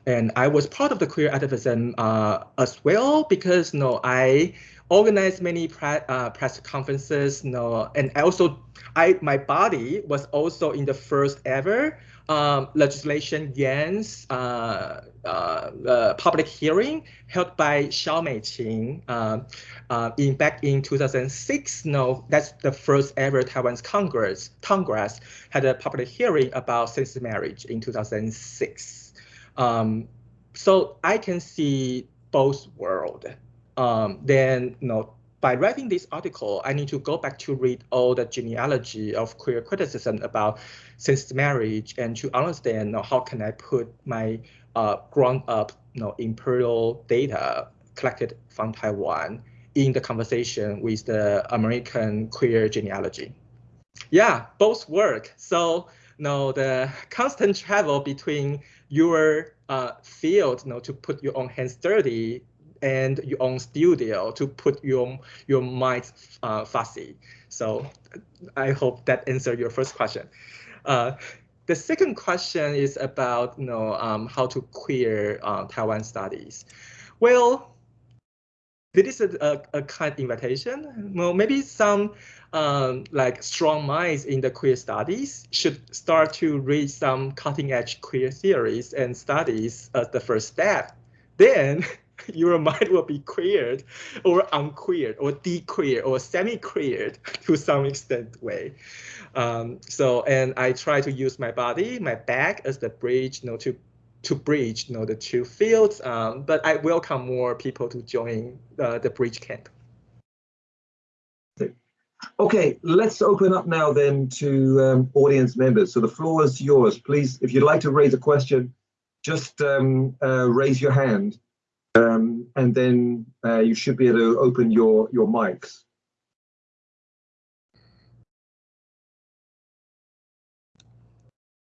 And I was part of the queer activism uh, as well because you know, I organized many pre uh, press conferences, you know, and also I my body was also in the first ever um, legislation against uh, uh, public hearing held by Xiao Meiqing uh, uh, in back in 2006. No, that's the first ever Taiwan's Congress Congress had a public hearing about same-sex marriage in 2006. Um, so I can see both world. Um, then, you know, by writing this article, I need to go back to read all the genealogy of queer criticism about same-sex marriage and to understand you know, how can I put my uh, ground-up you know, imperial data collected from Taiwan in the conversation with the American queer genealogy. Yeah, both work. So you know, the constant travel between your uh, field you know, to put your own hands dirty and your own studio to put your your mind uh, fussy. So I hope that answered your first question. Uh, the second question is about you know um, how to queer uh, Taiwan studies. Well, this is a, a kind invitation. Well, maybe some um, like strong minds in the queer studies should start to read some cutting edge queer theories and studies as the first step. Then [LAUGHS] your mind will be queered or unqueered or dequeered or semi-queered to some extent way. Um, so, and I try to use my body, my back as the bridge, you know, to to bridge, you know, the two fields. Um, but I welcome more people to join uh, the bridge camp. Okay, let's open up now then to um, audience members. So the floor is yours. Please, if you'd like to raise a question, just um, uh, raise your hand um, and then uh, you should be able to open your, your mics.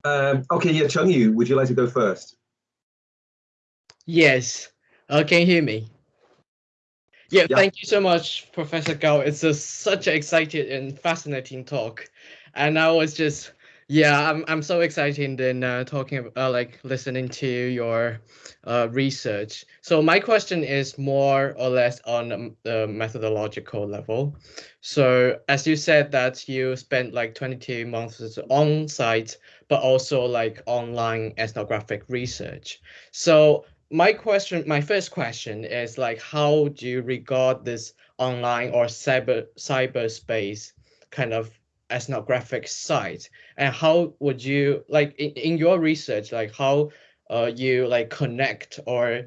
Um, okay, yeah, Chung Yu, would you like to go first? Yes. Uh, can you hear me? Yeah, yeah, thank you so much, Professor Gao. It's a, such an exciting and fascinating talk. And I was just yeah, I'm I'm so excited in uh, talking uh, like listening to your uh, research. So my question is more or less on the methodological level. So as you said that you spent like 22 months on site, but also like online ethnographic research. So my question, my first question is like, how do you regard this online or cyber cyberspace kind of ethnographic site and how would you like in, in your research like how uh, you like connect or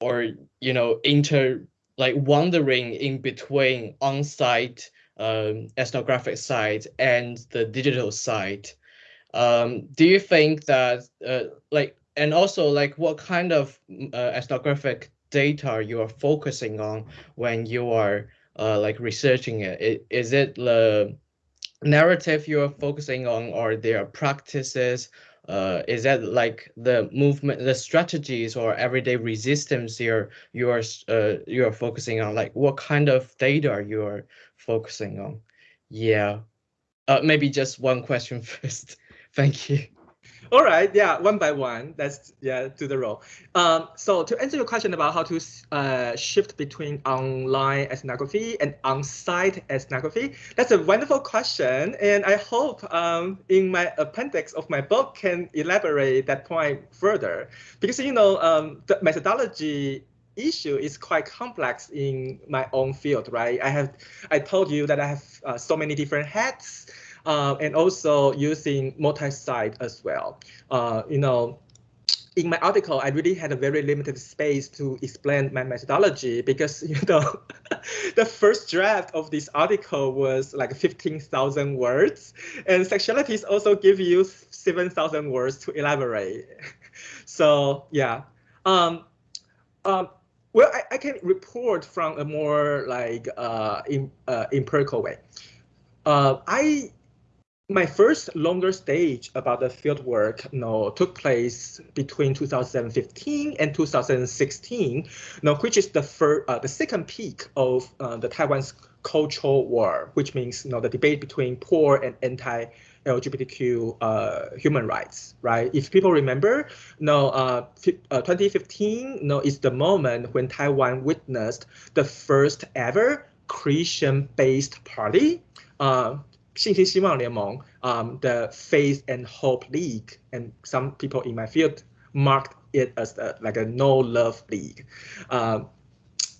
or you know inter like wandering in between on-site um, ethnographic site and the digital site um, do you think that uh, like and also like what kind of uh, ethnographic data you are focusing on when you are uh, like researching it? Is it the narrative you're focusing on or their practices? Uh, is that like the movement, the strategies or everyday resistance you're you're uh, you're focusing on? Like what kind of data you're focusing on? Yeah, uh, maybe just one question [LAUGHS] first. Thank you. All right, yeah, one by one. That's yeah, do the role. Um, so to answer your question about how to uh, shift between online ethnography and on-site ethnography, that's a wonderful question, and I hope um, in my appendix of my book can elaborate that point further, because you know um, the methodology issue is quite complex in my own field, right? I have I told you that I have uh, so many different hats uh, and also using multi-site as well. Uh, you know, in my article, I really had a very limited space to explain my methodology because, [LAUGHS] you know, [LAUGHS] the first draft of this article was like 15,000 words and sexualities also give you 7,000 words to elaborate. [LAUGHS] so yeah. Um, um, well, I, I can report from a more like uh, in, uh, empirical way. Uh, I my first longer stage about the fieldwork you know, took place between 2015 and 2016, you know, which is the first, uh, the second peak of uh, the Taiwan's cultural war, which means you know, the debate between poor and anti LGBTQ uh, human rights, right? If people remember, no, uh, uh, 2015 no, is the moment when Taiwan witnessed the first ever Christian-based party, uh, 信心希望联盟, um, the Faith and Hope League, and some people in my field marked it as a, like a no love league. Um,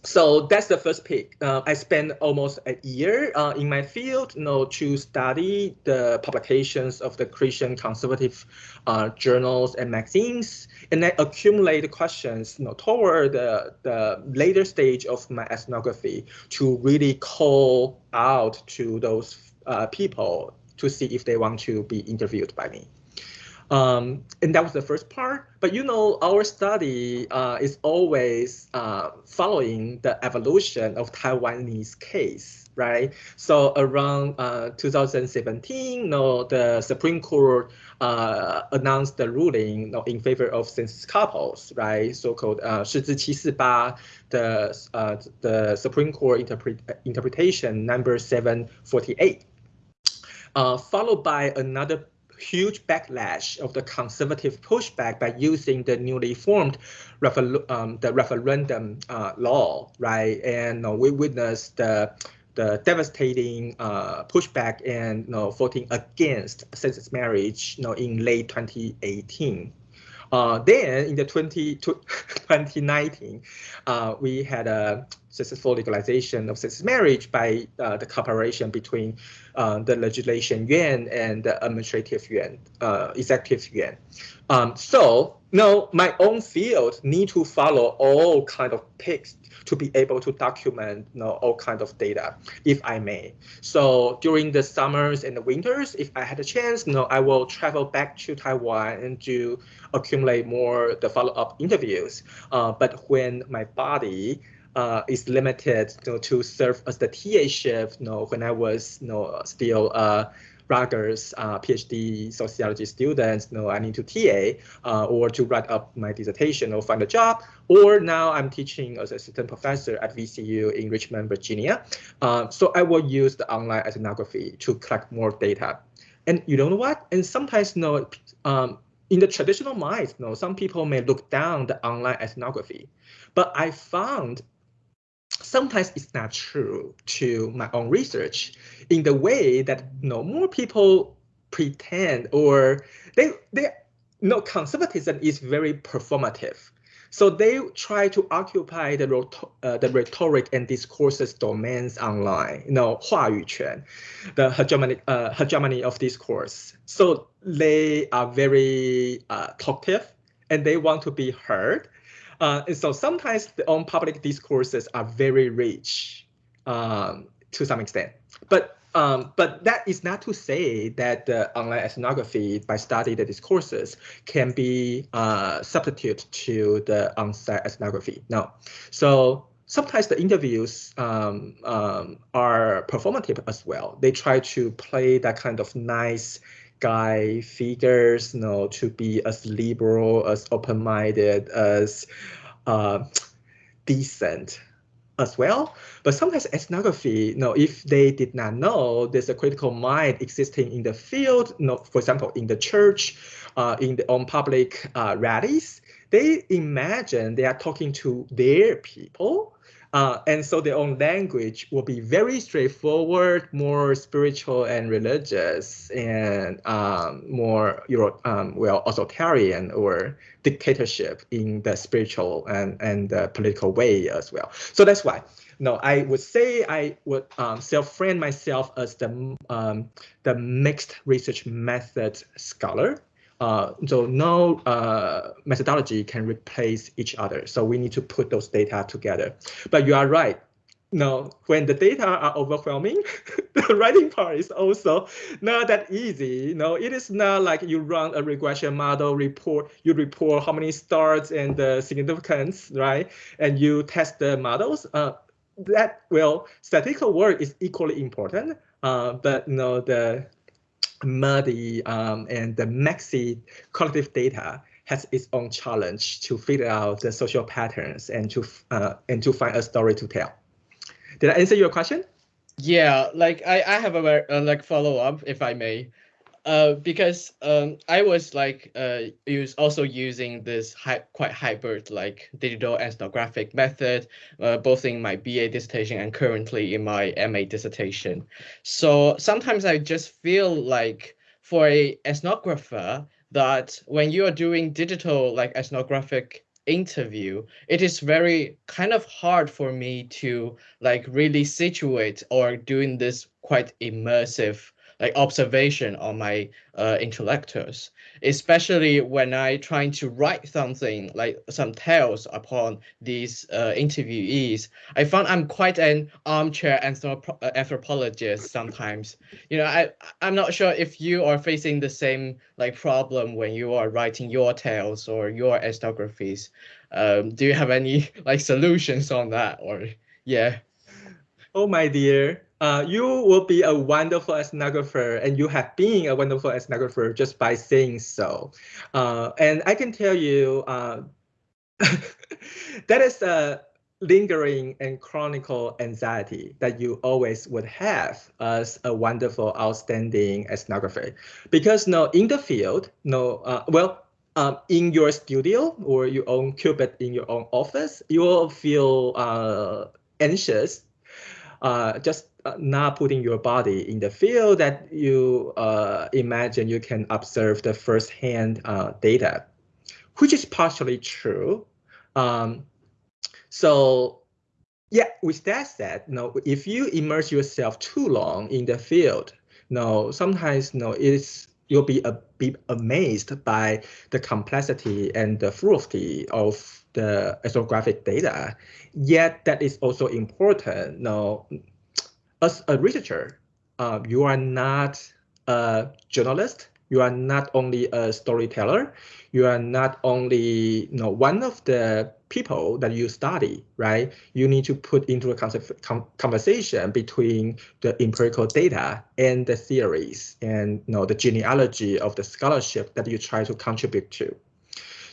so that's the first pick. Uh, I spent almost a year uh, in my field, you know, to study the publications of the Christian conservative uh, journals and magazines, and then accumulate questions, you know, toward the, the later stage of my ethnography to really call out to those uh, people to see if they want to be interviewed by me. Um, and that was the first part. But you know, our study uh, is always uh, following the evolution of Taiwanese case, right? So around uh, 2017, you know, the Supreme Court uh, announced the ruling you know, in favor of census couples, right? So-called uh, 44748, the, uh, the Supreme Court interpret uh, interpretation number 748. Uh, followed by another huge backlash of the conservative pushback by using the newly formed um, the referendum uh, law, right? And uh, we witnessed the the devastating uh, pushback and you know, voting against same-sex marriage you know, in late 2018. Uh, then in the 20, 2019, [LAUGHS] uh, we had a successful legalization of same-sex marriage by uh, the cooperation between uh, the legislation yuan and the administrative yuan, uh, executive yuan. Um, so no, my own field need to follow all kind of picks to be able to document you know, all kind of data, if I may. So during the summers and the winters, if I had a chance, you know, I will travel back to Taiwan and do accumulate more the follow-up interviews. Uh, but when my body uh, is limited you know, to serve as the TA shift, you know, when I was you know, still uh, Rutgers uh, PhD sociology students, you know, I need to TA uh, or to write up my dissertation or find a job. Or now I'm teaching as assistant professor at VCU in Richmond, Virginia. Uh, so I will use the online ethnography to collect more data. And you know what? And sometimes, you know, um, in the traditional mind, you know, some people may look down the online ethnography, but I found sometimes it's not true to my own research in the way that you know, more people pretend or they they you know conservatism is very performative. So they try to occupy the uh, the rhetoric and discourses domains online, you know, 话语权, the hegemony uh, hegemony of discourse. So they are very uh, talkative and they want to be heard uh, and so sometimes the own public discourses are very rich um, to some extent. But um, but that is not to say that the online ethnography, by studying the discourses, can be uh, substitute to the on-site ethnography. No. So sometimes the interviews um, um, are performative as well. They try to play that kind of nice guy figures, you know, to be as liberal, as open-minded, as uh, decent as well. But sometimes ethnography, you know, if they did not know there's a critical mind existing in the field, you know, for example, in the church, uh, in the on public uh, rallies, they imagine they are talking to their people uh, and so their own language will be very straightforward, more spiritual and religious, and um, more Euro, um, well authoritarian or dictatorship in the spiritual and and the political way as well. So that's why. No, I would say I would um, self-frame myself as the um, the mixed research method scholar uh, so no uh, methodology can replace each other. So we need to put those data together. But you are right. no, when the data are overwhelming, [LAUGHS] the writing part is also not that easy. No, it is not like you run a regression model report, you report how many stars and the significance, right? And you test the models. Uh, that well, statistical work is equally important, uh, but you know the muddy um, and the messy collective data has its own challenge to figure out the social patterns and to uh, and to find a story to tell. Did I answer your question? Yeah, like I, I have a uh, like follow up if I may, uh, because um I was like uh use also using this hy quite hybrid like digital ethnographic method, uh, both in my BA dissertation and currently in my MA dissertation. So sometimes I just feel like for a ethnographer that when you are doing digital like ethnographic interview, it is very kind of hard for me to like really situate or doing this quite immersive like observation on my uh, intellectuals, especially when I trying to write something like some tales upon these uh, interviewees. I found I'm quite an armchair anthropologist sometimes. You know, I I'm not sure if you are facing the same like problem when you are writing your tales or your ethnographies. Um, do you have any [LAUGHS] like solutions on that or yeah? Oh my dear, uh, you will be a wonderful ethnographer and you have been a wonderful ethnographer just by saying so. Uh, and I can tell you uh, [LAUGHS] that is a lingering and chronicle anxiety that you always would have as a wonderful, outstanding ethnographer. Because no, in the field, no, uh, well, um, in your studio or your own cubit in your own office, you will feel uh, anxious uh, just uh, not putting your body in the field that you uh, imagine you can observe the firsthand uh, data, which is partially true. Um, so yeah, with that said, you know, if you immerse yourself too long in the field, you know, sometimes you know, it's you'll be a bit amazed by the complexity and the fluidity of the ethnographic data. Yet that is also important. You know, as a researcher, uh, you are not a journalist. You are not only a storyteller. You are not only you know one of the people that you study, right? You need to put into a conversation between the empirical data and the theories and you know the genealogy of the scholarship that you try to contribute to.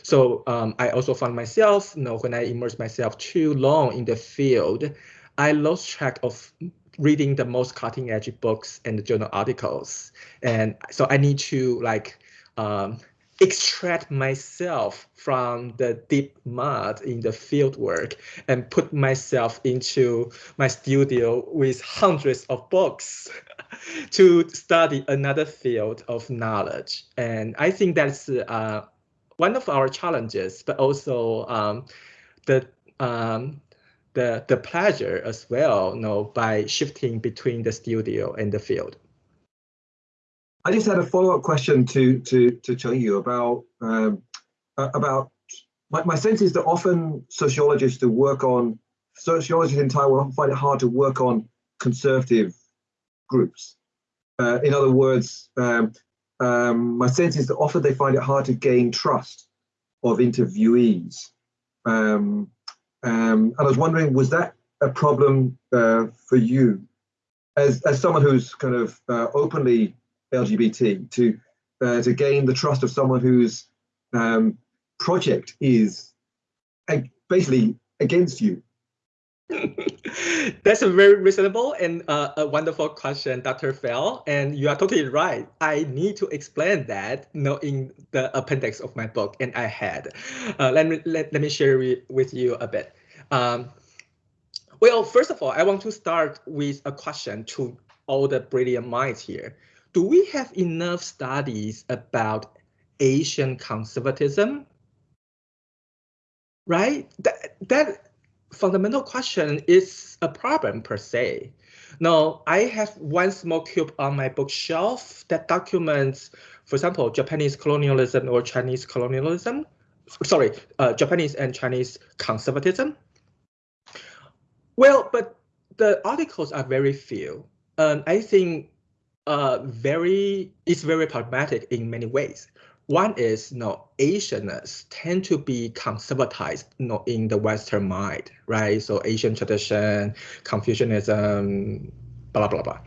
So um, I also found myself, you know, when I immerse myself too long in the field, I lost track of reading the most cutting edge books and journal articles. And so I need to like um, extract myself from the deep mud in the field work and put myself into my studio with hundreds of books [LAUGHS] to study another field of knowledge. And I think that's uh, one of our challenges, but also um, the um, the the pleasure as well, you know, by shifting between the studio and the field. I just had a follow-up question to to to Chengyu about um, about my, my sense is that often sociologists who work on sociologists in Taiwan find it hard to work on conservative groups. Uh, in other words, um, um, my sense is that often they find it hard to gain trust of interviewees. Um, um, and I was wondering, was that a problem uh, for you as, as someone who's kind of uh, openly LGBT to uh, to gain the trust of someone whose um, project is basically against you? [LAUGHS] That's a very reasonable and uh, a wonderful question, Dr. Fell. And you are totally right. I need to explain that you in the appendix of my book, and I had. Uh, let, me, let, let me share with you a bit. Um, well, first of all, I want to start with a question to all the brilliant minds here. Do we have enough studies about Asian conservatism? Right? That, that fundamental question is a problem per se. Now, I have one small cube on my bookshelf that documents, for example, Japanese colonialism or Chinese colonialism. Sorry, uh, Japanese and Chinese conservatism. Well, but the articles are very few. Um, I think uh, very it's very problematic in many ways. One is, you know, Asians tend to be conservatized, you know, in the Western mind, right? So Asian tradition, Confucianism, blah blah blah.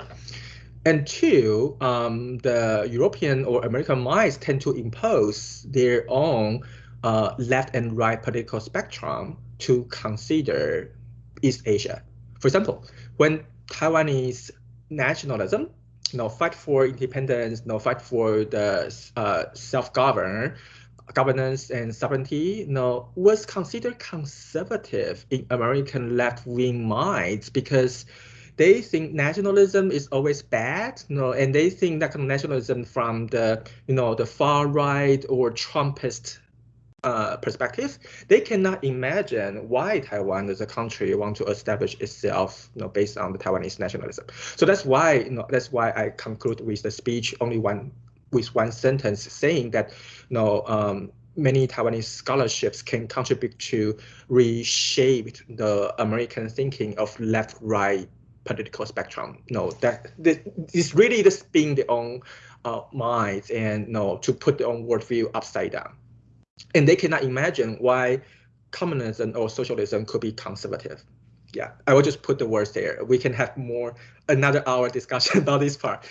And two, um, the European or American minds tend to impose their own uh, left and right political spectrum to consider East Asia. For example, when Taiwanese nationalism, know, fight for independence, know, fight for the uh, self-govern, governance and sovereignty, know, was considered conservative in American left-wing minds because they think nationalism is always bad, know, and they think that nationalism from the, you know, the far right or Trumpist uh, perspective, they cannot imagine why Taiwan as a country want to establish itself, you know, based on the Taiwanese nationalism. So that's why, you know, that's why I conclude with the speech only one with one sentence saying that, you know, um, many Taiwanese scholarships can contribute to reshape the American thinking of left-right political spectrum. No, that this is really the being their own uh, minds and you know, to put their own worldview upside down. And they cannot imagine why communism or socialism could be conservative. Yeah, I will just put the words there. We can have more another hour discussion [LAUGHS] about this part.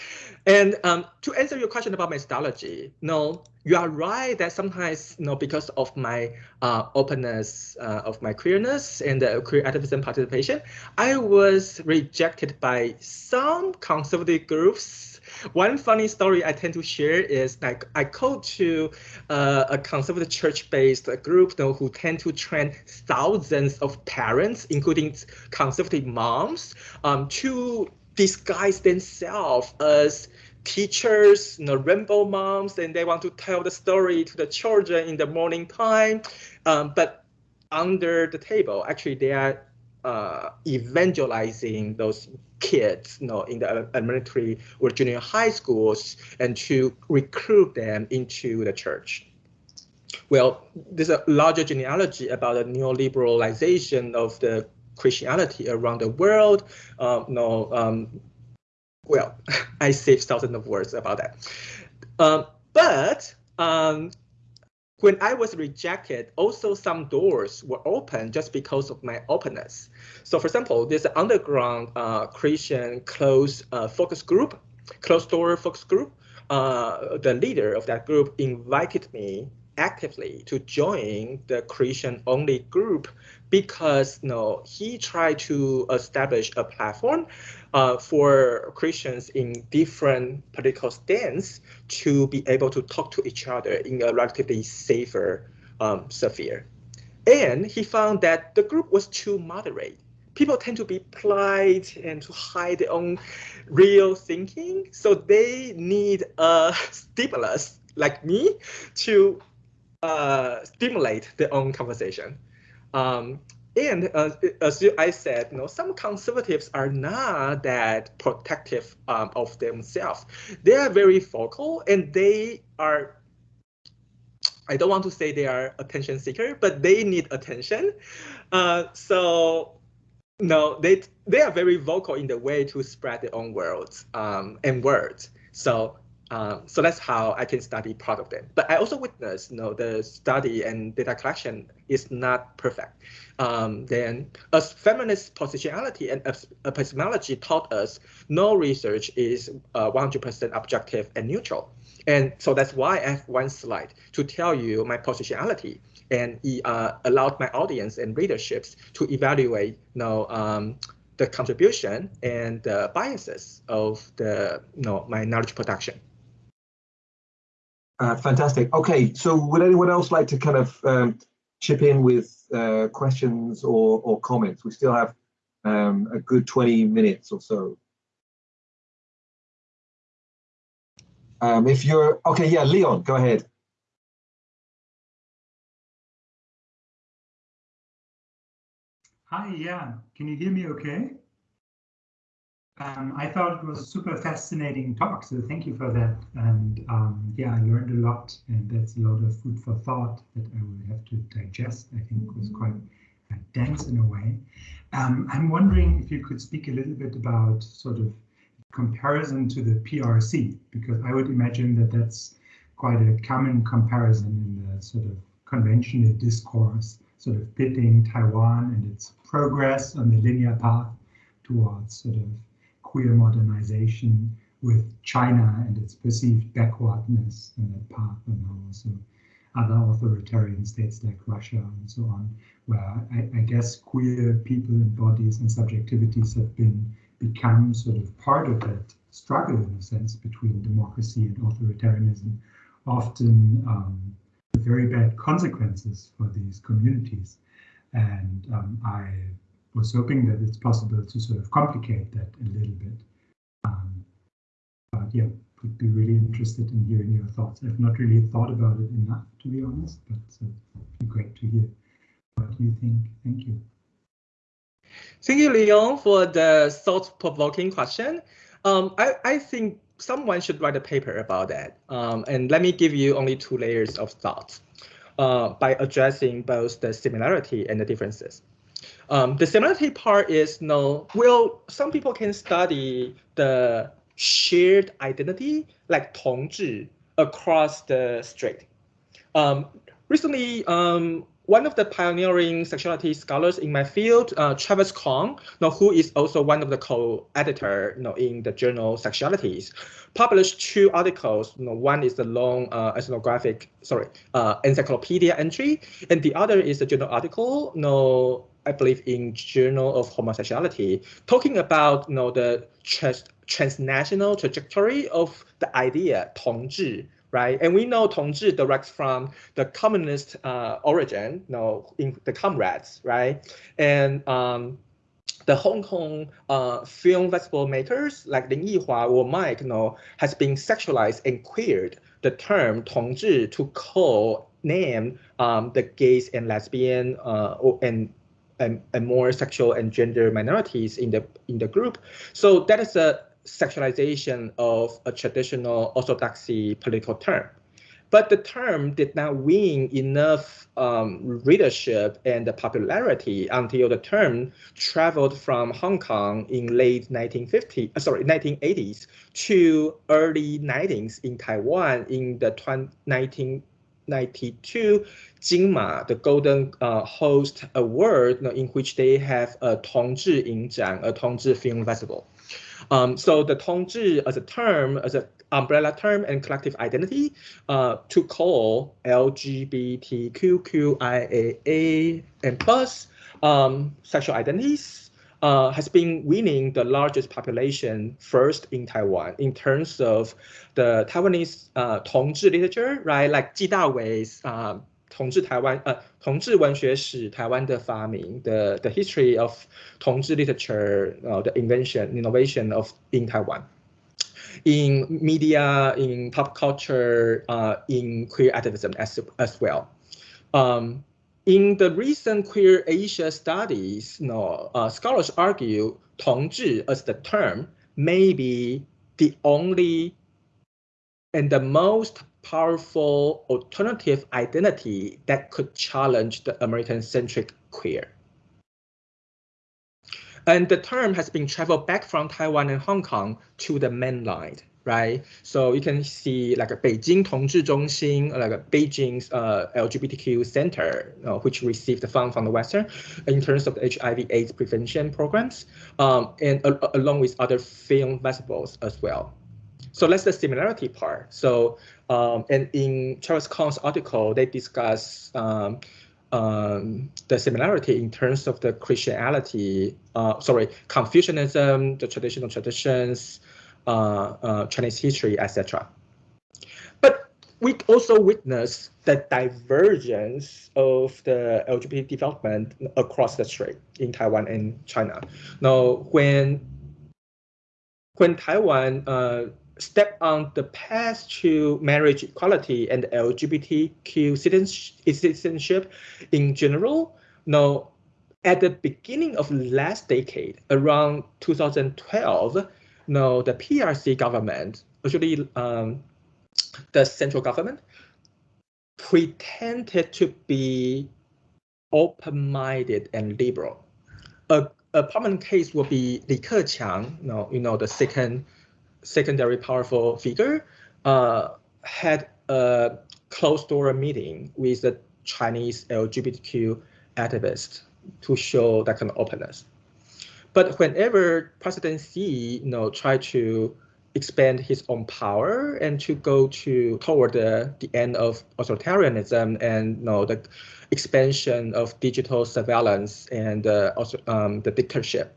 And um, to answer your question about methodology, no, you are right that sometimes, you know, because of my uh, openness, uh, of my queerness and the queer activism participation, I was rejected by some conservative groups. One funny story I tend to share is like I go to uh, a conservative church-based group you know, who tend to train thousands of parents, including conservative moms, um, to disguise themselves as teachers, you know, rainbow moms, and they want to tell the story to the children in the morning time. Um, but under the table, actually, they are uh, evangelizing those kids, you know, in the elementary or junior high schools, and to recruit them into the church. Well, there's a larger genealogy about the neoliberalization of the Christianity around the world. Um, no, um, well, [LAUGHS] I saved thousands of words about that. Um, but um, when I was rejected, also some doors were open just because of my openness. So for example, an underground uh, Christian closed uh, focus group, closed door focus group. Uh, the leader of that group invited me actively to join the Christian only group because you know, he tried to establish a platform uh, for Christians in different political stance to be able to talk to each other in a relatively safer um, sphere. And he found that the group was too moderate. People tend to be polite and to hide their own real thinking. So they need a [LAUGHS] stimulus like me to uh, stimulate their own conversation. Um, and uh, as I said, you know, some conservatives are not that protective um, of themselves. They are very vocal and they are, I don't want to say they are attention seeker, but they need attention. Uh, so no, they they are very vocal in the way to spread their own words um, and words. So um, so that's how I can study part of them. But I also witnessed, you know, the study and data collection is not perfect. Um, then as feminist positionality and epistemology taught us, no research is 100% uh, objective and neutral. And so that's why I have one slide to tell you my positionality and uh, allowed my audience and readerships to evaluate, you know, um, the contribution and the biases of the, you know, my knowledge production. Uh, fantastic. Okay, so would anyone else like to kind of um, chip in with uh, questions or, or comments? We still have um, a good 20 minutes or so. Um, if you're, okay, yeah, Leon, go ahead. Hi, yeah, can you hear me okay? Um, I thought it was a super fascinating talk, so thank you for that. And um, yeah, I learned a lot, and that's a lot of food for thought that I will have to digest. I think it was quite dense in a way. Um, I'm wondering if you could speak a little bit about sort of comparison to the PRC, because I would imagine that that's quite a common comparison in the sort of conventional discourse, sort of pitting Taiwan and its progress on the linear path towards sort of queer modernization with China and its perceived backwardness in that path, and also other authoritarian states like Russia and so on, where I, I guess queer people and bodies and subjectivities have been become sort of part of that struggle in a sense between democracy and authoritarianism, often um, with very bad consequences for these communities. And um, I was hoping that it's possible to sort of complicate that a little bit. Um, but yeah, would be really interested in hearing your thoughts. I've not really thought about it enough, to be honest, but uh, it'd be great to hear what you think. Thank you. Thank you, Leon, for the thought-provoking question. Um, I, I think someone should write a paper about that. Um, and let me give you only two layers of thought uh, by addressing both the similarity and the differences. Um, the similarity part is no, well, some people can study the shared identity like 同志 across the strait. Um, recently, um, one of the pioneering sexuality scholars in my field, uh, Travis Kong, you know, who is also one of the co-editor you know, in the journal Sexualities, published two articles. You know, one is the long uh, ethnographic, sorry, uh, encyclopedia entry, and the other is a journal article, you know, I believe in Journal of Homosexuality, talking about you know, the trans transnational trajectory of the idea 同志 right? And we know 同志 directs from the communist uh, origin, you know, in the comrades, right? And um, the Hong Kong uh, film festival makers like Lin Yihua or Mike, you know, has been sexualized and queered the term 同志 to call name um, the gays and lesbian uh, and, and and more sexual and gender minorities in the in the group. So that is a sexualization of a traditional orthodoxy political term. But the term did not win enough um, readership and popularity until the term traveled from Hong Kong in late 1950, uh, sorry, 1980s to early 90s in Taiwan in the 1992 Jinma, the Golden uh, Horse Award, you know, in which they have a Tongzhi Yingzhan, a Tongzhi Film Festival. Um, so the Tongzhi as a term, as an umbrella term and collective identity uh, to call LGBTQQIAA and plus um, sexual identities, uh, has been winning the largest population first in Taiwan in terms of the Taiwanese uh, Tongzhi literature, right? Like Ji Dawei's um, uh, taiwan the the history of 同志 literature uh, the invention innovation of in Taiwan in media in pop culture uh, in queer activism as as well um in the recent queer Asia studies, you know, uh, scholars argue 同志 as the term may be the only and the most powerful alternative identity that could challenge the American-centric queer. And the term has been traveled back from Taiwan and Hong Kong to the mainland, right? So you can see like a Beijing Tongzhi Zhongxin, uh, like a Beijing's uh, LGBTQ center, uh, which received the fund from the Western in terms of the HIV/AIDS prevention programs, um, and uh, along with other film festivals as well. So that's the similarity part. So um, and in Charles Kong's article, they discuss um, um the similarity in terms of the Christianity, uh, sorry, Confucianism, the traditional traditions, Chinese history, etc. But we also witness the divergence of the LGBT development across the strait in Taiwan and China. Now, when when Taiwan uh, step on the path to marriage equality and LGBTQ citizenship in general. Now, at the beginning of last decade, around 2012, now the PRC government, actually um, the central government, pretended to be open-minded and liberal. A, a prominent case will be Li Keqiang, you know, you know the second secondary powerful figure, uh, had a closed-door meeting with the Chinese LGBTQ activists to show that kind of openness. But whenever President Xi, you know, try to expand his own power and to go to toward the, the end of authoritarianism and you know, the expansion of digital surveillance and uh, also um, the dictatorship.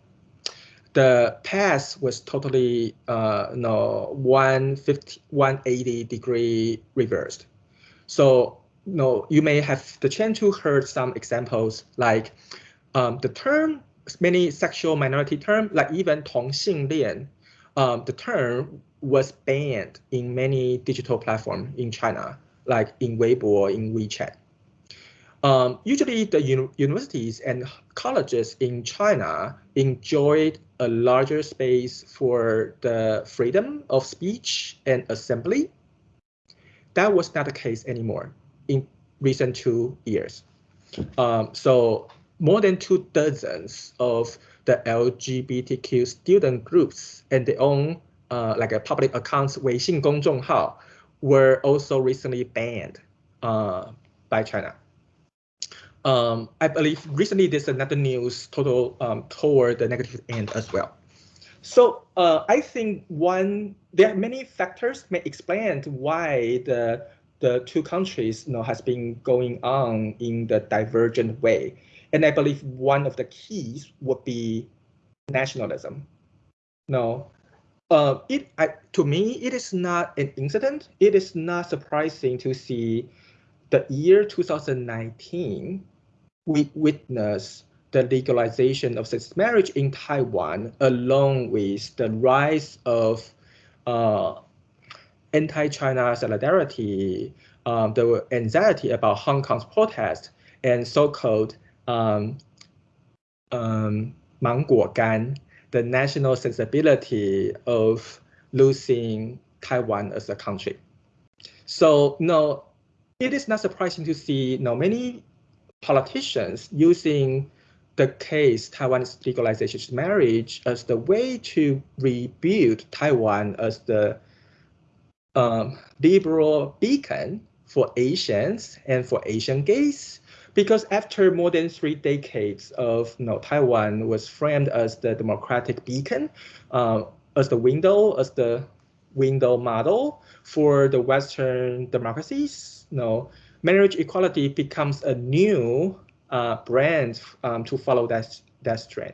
The path was totally uh, know, 150, 180 degree reversed. So you, you may have the chance to heard some examples like um, the term, many sexual minority term, like even 同性恋 um, the term was banned in many digital platforms in China, like in Weibo, in WeChat. Um, usually the uni universities and colleges in China enjoyed a larger space for the freedom of speech and assembly. That was not the case anymore in recent two years. Um, so more than two dozens of the LGBTQ student groups and their own uh, like a public accounts Weixin Gong were also recently banned uh, by China. Um, I believe recently there's another news total um, toward the negative end as well. So uh, I think one there are many factors may explain why the the two countries you know has been going on in the divergent way. And I believe one of the keys would be nationalism. No, uh, it I, to me it is not an incident. It is not surprising to see the year 2019 we witness the legalization of same marriage in Taiwan, along with the rise of uh, anti-China solidarity, um, the anxiety about Hong Kong's protest, and so-called um, um, Wangguo Gan, the national sensibility of losing Taiwan as a country. So no, it is not surprising to see you know, many politicians using the case Taiwan's legalization marriage as the way to rebuild Taiwan as the um, liberal beacon for Asians and for Asian gays because after more than three decades of you know, Taiwan was framed as the democratic beacon, uh, as the window, as the window model for the Western democracies, you know, marriage equality becomes a new uh, brand um, to follow that, that trend.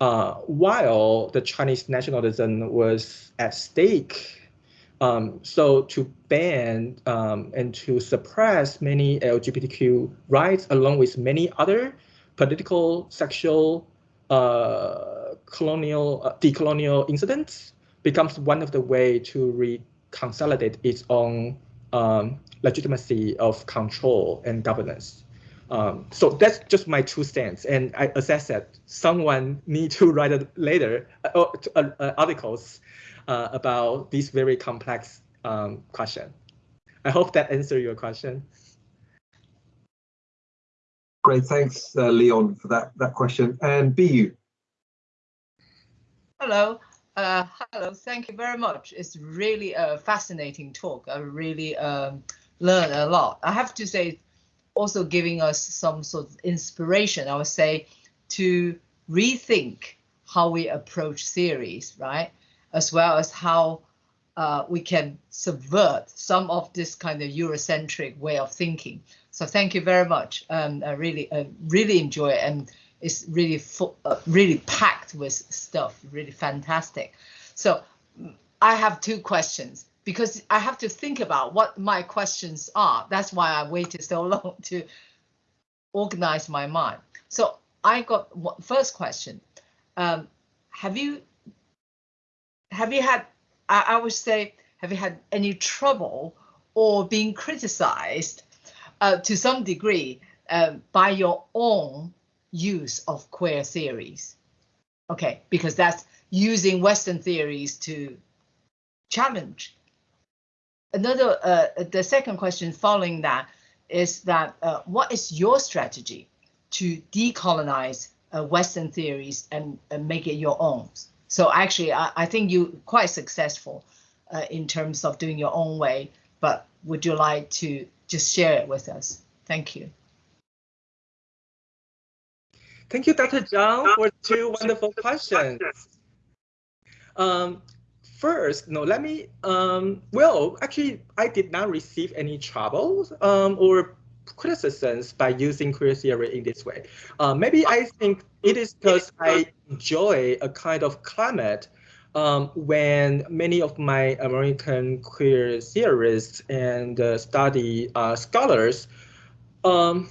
Uh, while the Chinese nationalism was at stake um, so to ban um, and to suppress many LGBTQ rights, along with many other political, sexual, uh, colonial, uh, decolonial incidents, becomes one of the way to reconsolidate its own um, legitimacy of control and governance. Um, so that's just my two cents, and I assess that someone need to write it later uh, uh articles uh, about this very complex um, question. I hope that answered your question. Great, thanks, uh, Leon, for that, that question. And Bu. Hello. Uh, hello, thank you very much. It's really a fascinating talk. I really um, learned a lot. I have to say, also giving us some sort of inspiration, I would say, to rethink how we approach theories, right? As well as how uh, we can subvert some of this kind of Eurocentric way of thinking. So thank you very much. Um, I really, uh, really enjoy it, and it's really, uh, really packed with stuff. Really fantastic. So I have two questions because I have to think about what my questions are. That's why I waited so [LAUGHS] long to organize my mind. So I got first question. Um, have you have you had, I, I would say, have you had any trouble or being criticized uh, to some degree uh, by your own use of queer theories? Okay, because that's using Western theories to challenge. Another, uh, the second question following that is that uh, what is your strategy to decolonize uh, Western theories and, and, make it your own. So actually, I, I think you're quite successful uh, in terms of doing your own way, but would you like to just share it with us? Thank you. Thank you, Dr. Zhang, for two wonderful questions. Um, first, no, let me, um, well, actually, I did not receive any trouble um, or criticisms by using queer theory in this way. Uh, maybe I think it is because I enjoy a kind of climate um, when many of my American queer theorists and uh, study uh, scholars um,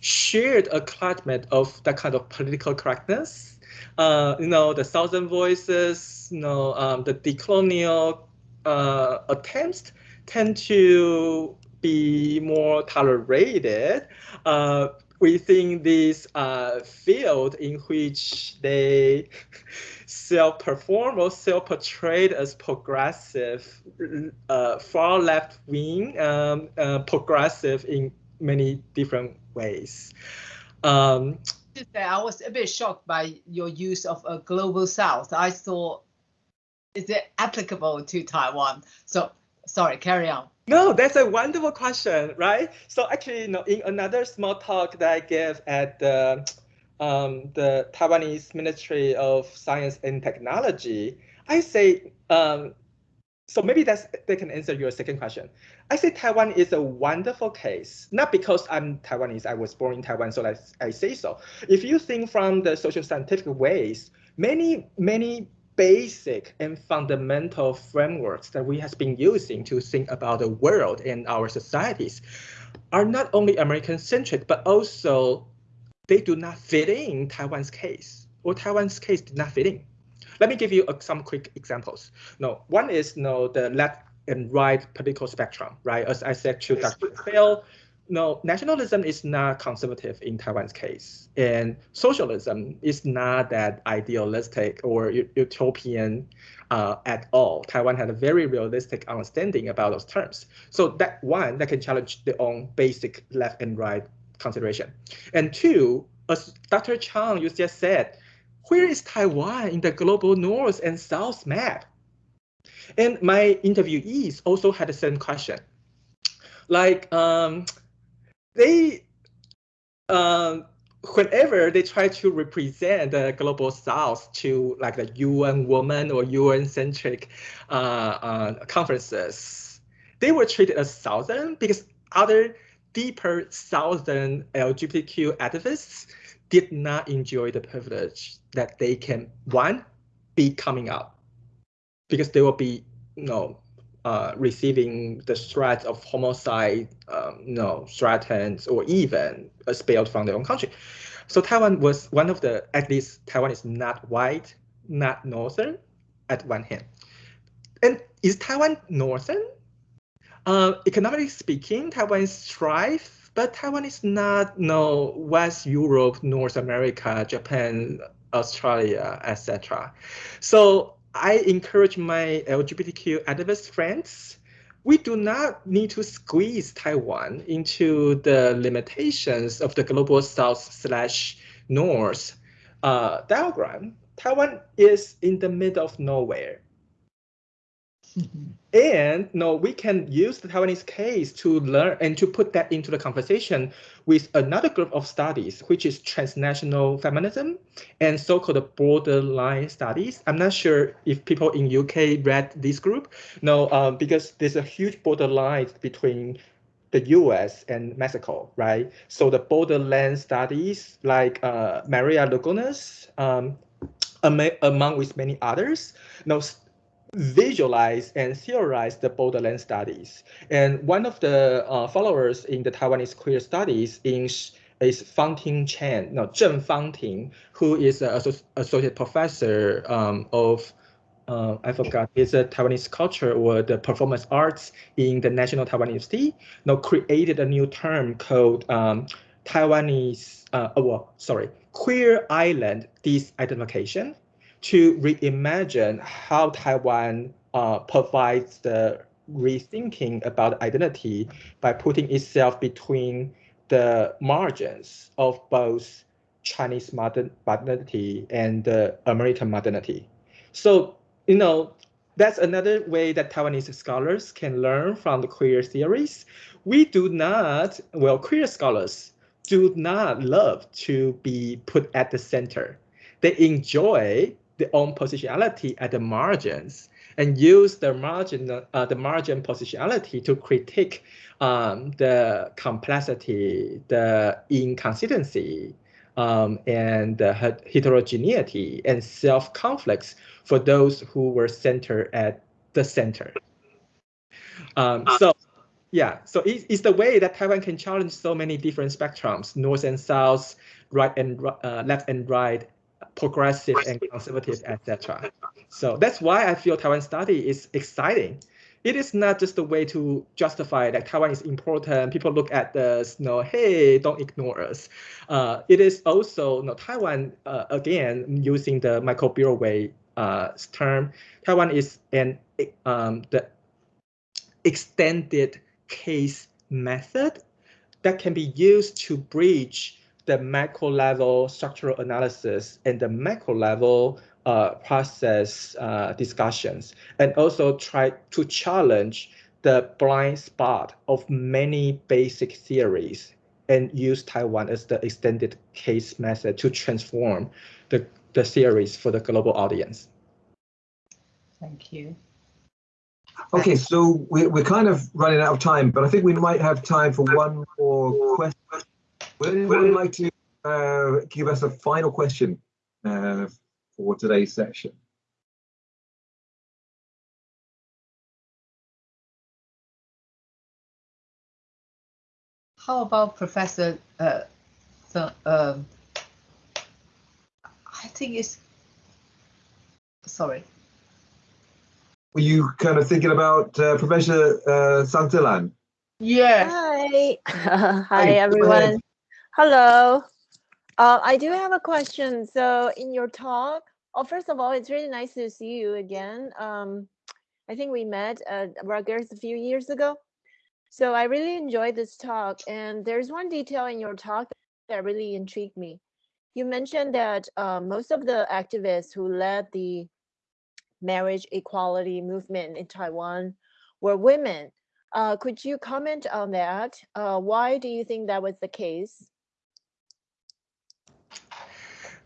shared a climate of that kind of political correctness. Uh, you know, the Southern voices, you know, um, the decolonial uh, attempts tend to be more tolerated uh, within this uh, field in which they self-perform or self-portrayed as progressive, uh, far left-wing, um, uh, progressive in many different ways. Um, I was a bit shocked by your use of a global south. I thought, is it applicable to Taiwan? So sorry, carry on. No, that's a wonderful question, right? So actually, you know, in another small talk that I gave at the um, the Taiwanese Ministry of Science and Technology, I say um, so maybe that's they can answer your second question. I say Taiwan is a wonderful case, not because I'm Taiwanese, I was born in Taiwan, so I, I say so. If you think from the social scientific ways, many, many basic and fundamental frameworks that we have been using to think about the world and our societies are not only American centric, but also they do not fit in Taiwan's case, or Taiwan's case did not fit in. Let me give you uh, some quick examples. No, one is no the left and right political spectrum, right? As I said to Dr. Fell, no, nationalism is not conservative in Taiwan's case, and socialism is not that idealistic or utopian uh, at all. Taiwan had a very realistic understanding about those terms. So that one that can challenge their own basic left and right consideration. And two, as Dr. Chang you just said, where is Taiwan in the global north and south map? And my interviewees also had the same question. Like um, they, um, whenever they try to represent the global south to like the UN woman or UN centric uh, uh, conferences, they were treated as southern because other deeper southern LGBTQ activists did not enjoy the privilege that they can one be coming out because they will be you know uh, receiving the threat of homicide, um, you know, threatened or even expelled from their own country. So Taiwan was one of the, at least Taiwan is not white, not northern at one hand. And is Taiwan northern? Uh, economically speaking, Taiwan is thrive but Taiwan is not no West Europe, North America, Japan, Australia, etc. So I encourage my LGBTQ activist friends, we do not need to squeeze Taiwan into the limitations of the global south slash north uh, diagram. Taiwan is in the middle of nowhere. And no, we can use the Taiwanese case to learn and to put that into the conversation with another group of studies, which is transnational feminism and so-called borderline studies. I'm not sure if people in UK read this group. No, um, because there's a huge borderline between the US and Mexico, right? So the borderland studies like uh, Maria Lugones, um, among with many others, no, visualize and theorize the borderland studies. And one of the uh, followers in the Taiwanese queer studies is, is Fangting Chen, no, Zheng Fangting, who is an associate professor um, of uh, I forgot, it's a Taiwanese culture or the performance arts in the National Taiwan University, now created a new term called um, Taiwanese, uh, oh, well, sorry, queer island disidentification to reimagine how Taiwan uh, provides the rethinking about identity by putting itself between the margins of both Chinese modern modernity and uh, American modernity. So, you know, that's another way that Taiwanese scholars can learn from the queer theories. We do not, well, queer scholars do not love to be put at the center. They enjoy their own positionality at the margins and use the margin, uh, the margin positionality to critique um, the complexity, the inconsistency, um, and the heterogeneity and self-conflicts for those who were centered at the center. Um, so yeah, so it, it's the way that Taiwan can challenge so many different spectrums, north and south, right and uh, left and right, progressive and conservative, etc. So that's why I feel Taiwan study is exciting. It is not just a way to justify that Taiwan is important. People look at this, you know, hey, don't ignore us. Uh, it is also, you know, Taiwan, uh, again, using the Michael Burawoy uh, term, Taiwan is an um, the extended case method that can be used to bridge the macro level structural analysis and the macro level uh, process uh, discussions, and also try to challenge the blind spot of many basic theories and use Taiwan as the extended case method to transform the, the theories for the global audience. Thank you. Okay, so we're, we're kind of running out of time, but I think we might have time for one more question. Would anyone like to uh, give us a final question uh, for today's session? How about Professor? Uh, the, um, I think it's sorry. Were you kind of thinking about uh, Professor uh, Sang Tze-lan? Yes. Hi. [LAUGHS] Hi, everyone. Hello. Uh, I do have a question. So in your talk, oh, first of all, it's really nice to see you again. Um, I think we met at Rutgers a few years ago. So I really enjoyed this talk. And there's one detail in your talk that really intrigued me. You mentioned that uh, most of the activists who led the marriage equality movement in Taiwan were women. Uh, could you comment on that? Uh, why do you think that was the case?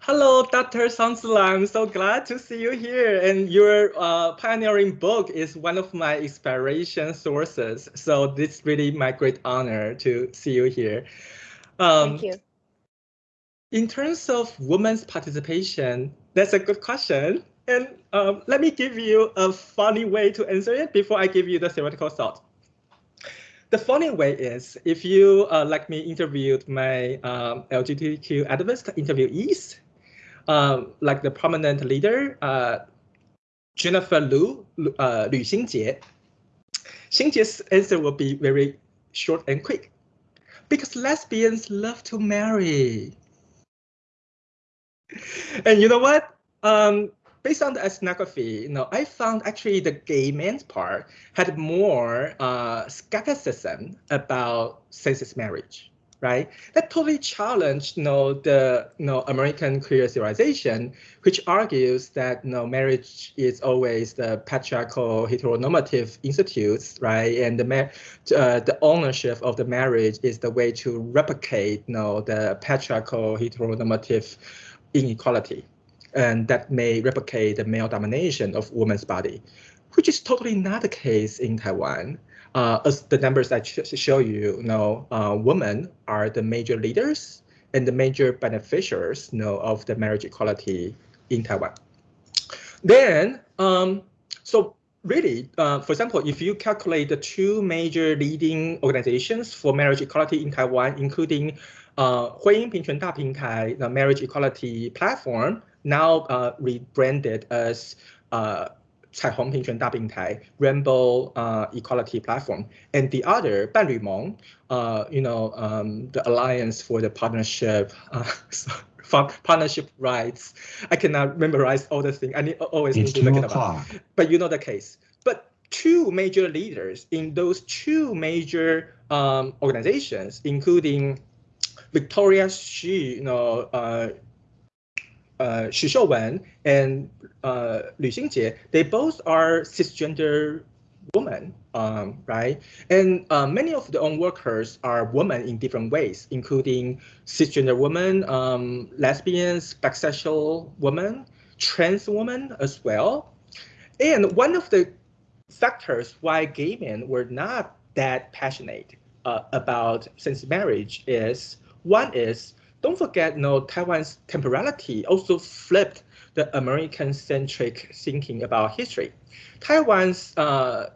Hello, Dr. Sansula. I'm so glad to see you here. And your uh, pioneering book is one of my inspiration sources. So this is really my great honor to see you here. Um, Thank you. In terms of women's participation, that's a good question. And um, let me give you a funny way to answer it before I give you the theoretical thought. The funny way is if you, uh, like me, interviewed my um, LGBTQ activist interviewees, um, like the prominent leader, uh, Jennifer Lu, uh, Lu Xinjie, Xinjie's answer will be very short and quick. Because lesbians love to marry. And you know what? Um, based on the ethnography, you know, I found actually the gay men's part had more uh, skepticism about same-sex marriage, right? That totally challenged, you know, the you know American queer civilization, which argues that you know marriage is always the patriarchal heteronormative institutes, right? And the uh, the ownership of the marriage is the way to replicate, you know, the patriarchal heteronormative inequality and that may replicate the male domination of woman's body, which is totally not the case in Taiwan. Uh, as the numbers I show you, you know, uh, women are the major leaders and the major beneficiaries you know, of the marriage equality in Taiwan. Then, um, so really, uh, for example, if you calculate the two major leading organizations for marriage equality in Taiwan, including uh, 婚姻平权大平台, the marriage equality platform, now uh, rebranded as uh, 彩虹平权大平台 Rainbow uh, Equality Platform, and the other 伴侣盟, uh, you know, um, the Alliance for the Partnership, uh, [LAUGHS] partnership rights. I cannot memorize all the things. I need always it's need to look it up. But you know the case. But two major leaders in those two major um, organizations, including Victoria Xu, you know, uh, uh, Xu Xiuwen and uh, Lu Xinjie, they both are cisgender women, um, right? And uh, many of the own workers are women in different ways, including cisgender women, um, lesbians, bisexual women, trans women as well. And one of the factors why gay men were not that passionate uh, about same marriage is one is don't forget, you know, Taiwan's temporality also flipped the American-centric thinking about history. Taiwan's uh,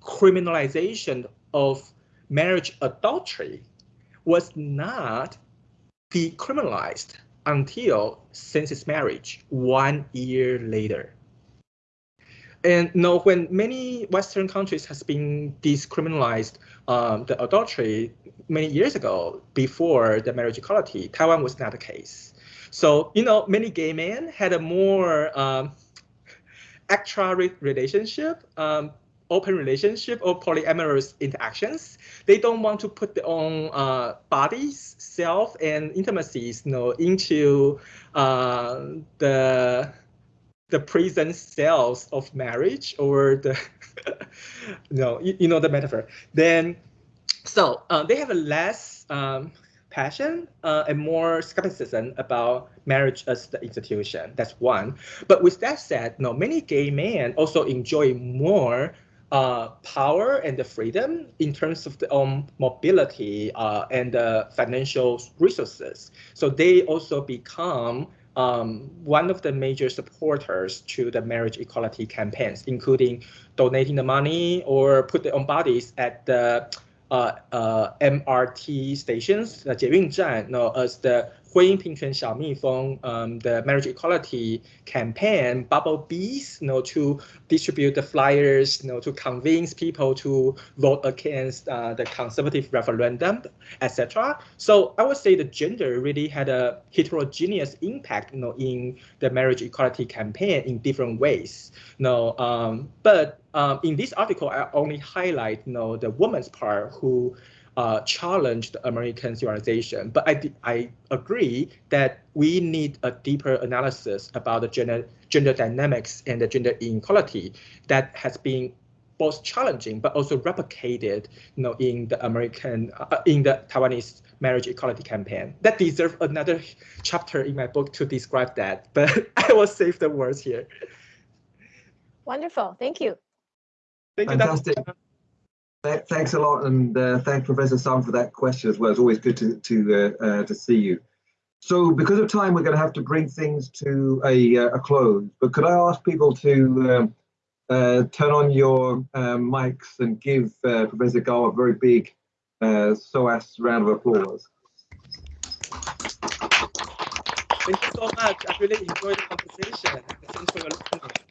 criminalization of marriage adultery was not decriminalized until census marriage one year later. And you know, when many Western countries has been decriminalized um, the adultery many years ago, before the marriage equality, Taiwan was not the case. So, you know, many gay men had a more um, extra relationship, um, open relationship or polyamorous interactions. They don't want to put their own uh, bodies, self, and intimacies, you know, into uh, the the prison cells of marriage or the [LAUGHS] no you, you, know the metaphor. Then so uh, they have a less um, passion uh, and more skepticism about marriage as the institution. That's one. But with that said no many gay men also enjoy more uh, power and the freedom in terms of their own mobility uh, and the financial resources. So they also become um, one of the major supporters to the marriage equality campaigns, including donating the money or put their own bodies at the uh, uh, MRT stations, the Jiewing you know, as the 婚姻平权小蜜蜂, um, the marriage equality campaign, Bubble Bees, you know, to distribute the flyers, you know, to convince people to vote against uh, the conservative referendum, etc. So I would say the gender really had a heterogeneous impact, you know, in the marriage equality campaign in different ways. You know, um, but um, in this article, I only highlight, you know, the woman's part who uh, challenged American civilization. But I, I agree that we need a deeper analysis about the gender, gender dynamics and the gender inequality that has been both challenging but also replicated you know, in the American, uh, in the Taiwanese marriage equality campaign. That deserves another chapter in my book to describe that, but [LAUGHS] I will save the words here. Wonderful, thank you. Thank Fantastic. you, Thanks a lot, and uh, Professor Sang for that question as well. It's always good to to uh, uh, to see you. So, because of time, we're going to have to bring things to a, uh, a close. But could I ask people to um, uh, turn on your um, mics and give uh, Professor Gao a very big SOAS round of applause? Thank you so much. I really enjoyed the conversation. Thanks for your listening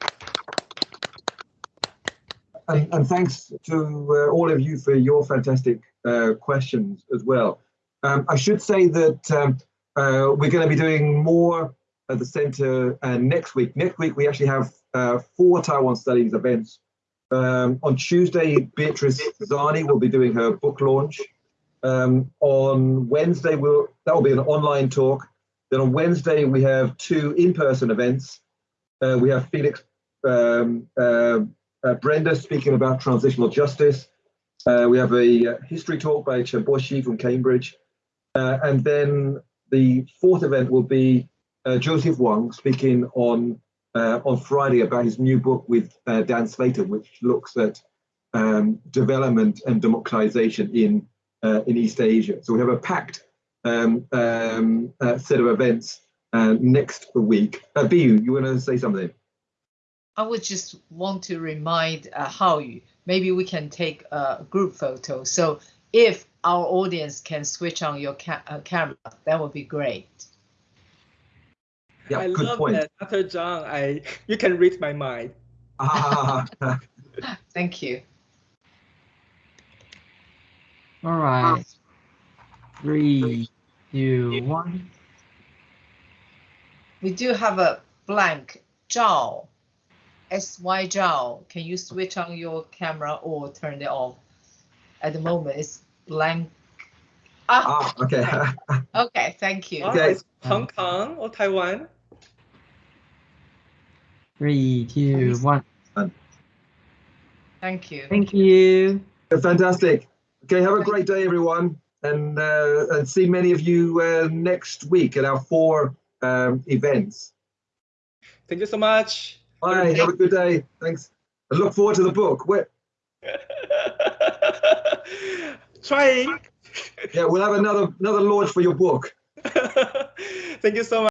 and, and, thanks to uh, all of you for your fantastic uh, questions as well. Um, I should say that um, uh, we're going to be doing more at the center uh, next week. Next week, we actually have four Taiwan Studies events. Um, on Tuesday, Beatrice Zani will be doing her book launch. Um, on Wednesday, we'll, that will be an online talk. Then on Wednesday, we have two in-person events. Uh, we have Felix um, uh, Brenda speaking about transitional justice. Uh, we have a uh, history talk by Chen Boshi from Cambridge. Uh, and then the fourth event will be uh, Joseph Wong speaking on uh, on Friday about his new book with Dan Slater, which looks at um, development and democratization in in East Asia. So we have a packed um, um, set of events next week. Uh, Biu, you want to say something? I would just want to remind uh, Hao Yu, maybe we can take a group photo. So if our audience can switch on your ca uh, camera, that would be great. Yeah, I good love point. that, Dr. Zhang. I you can read my mind. [LAUGHS] Thank you. All right. Three, two, one. We do have a blank Zhao. SY Zhao, can you switch on your camera or turn it off? At the moment, it's blank. Ah, Ah, okay. [LAUGHS] okay, thank you. Okay. it's Hong Kong or Taiwan? Three, two, one. Thank you. Thank you. Fantastic. Okay, have a great day, everyone, and uh, and see many of you uh, next week at our four um, events. Thank you so much. Bye. Have a good day. Thanks. I look forward to the book. Where, [LAUGHS] Trying. yeah, we'll have another another launch for your book. [LAUGHS] Thank you so much.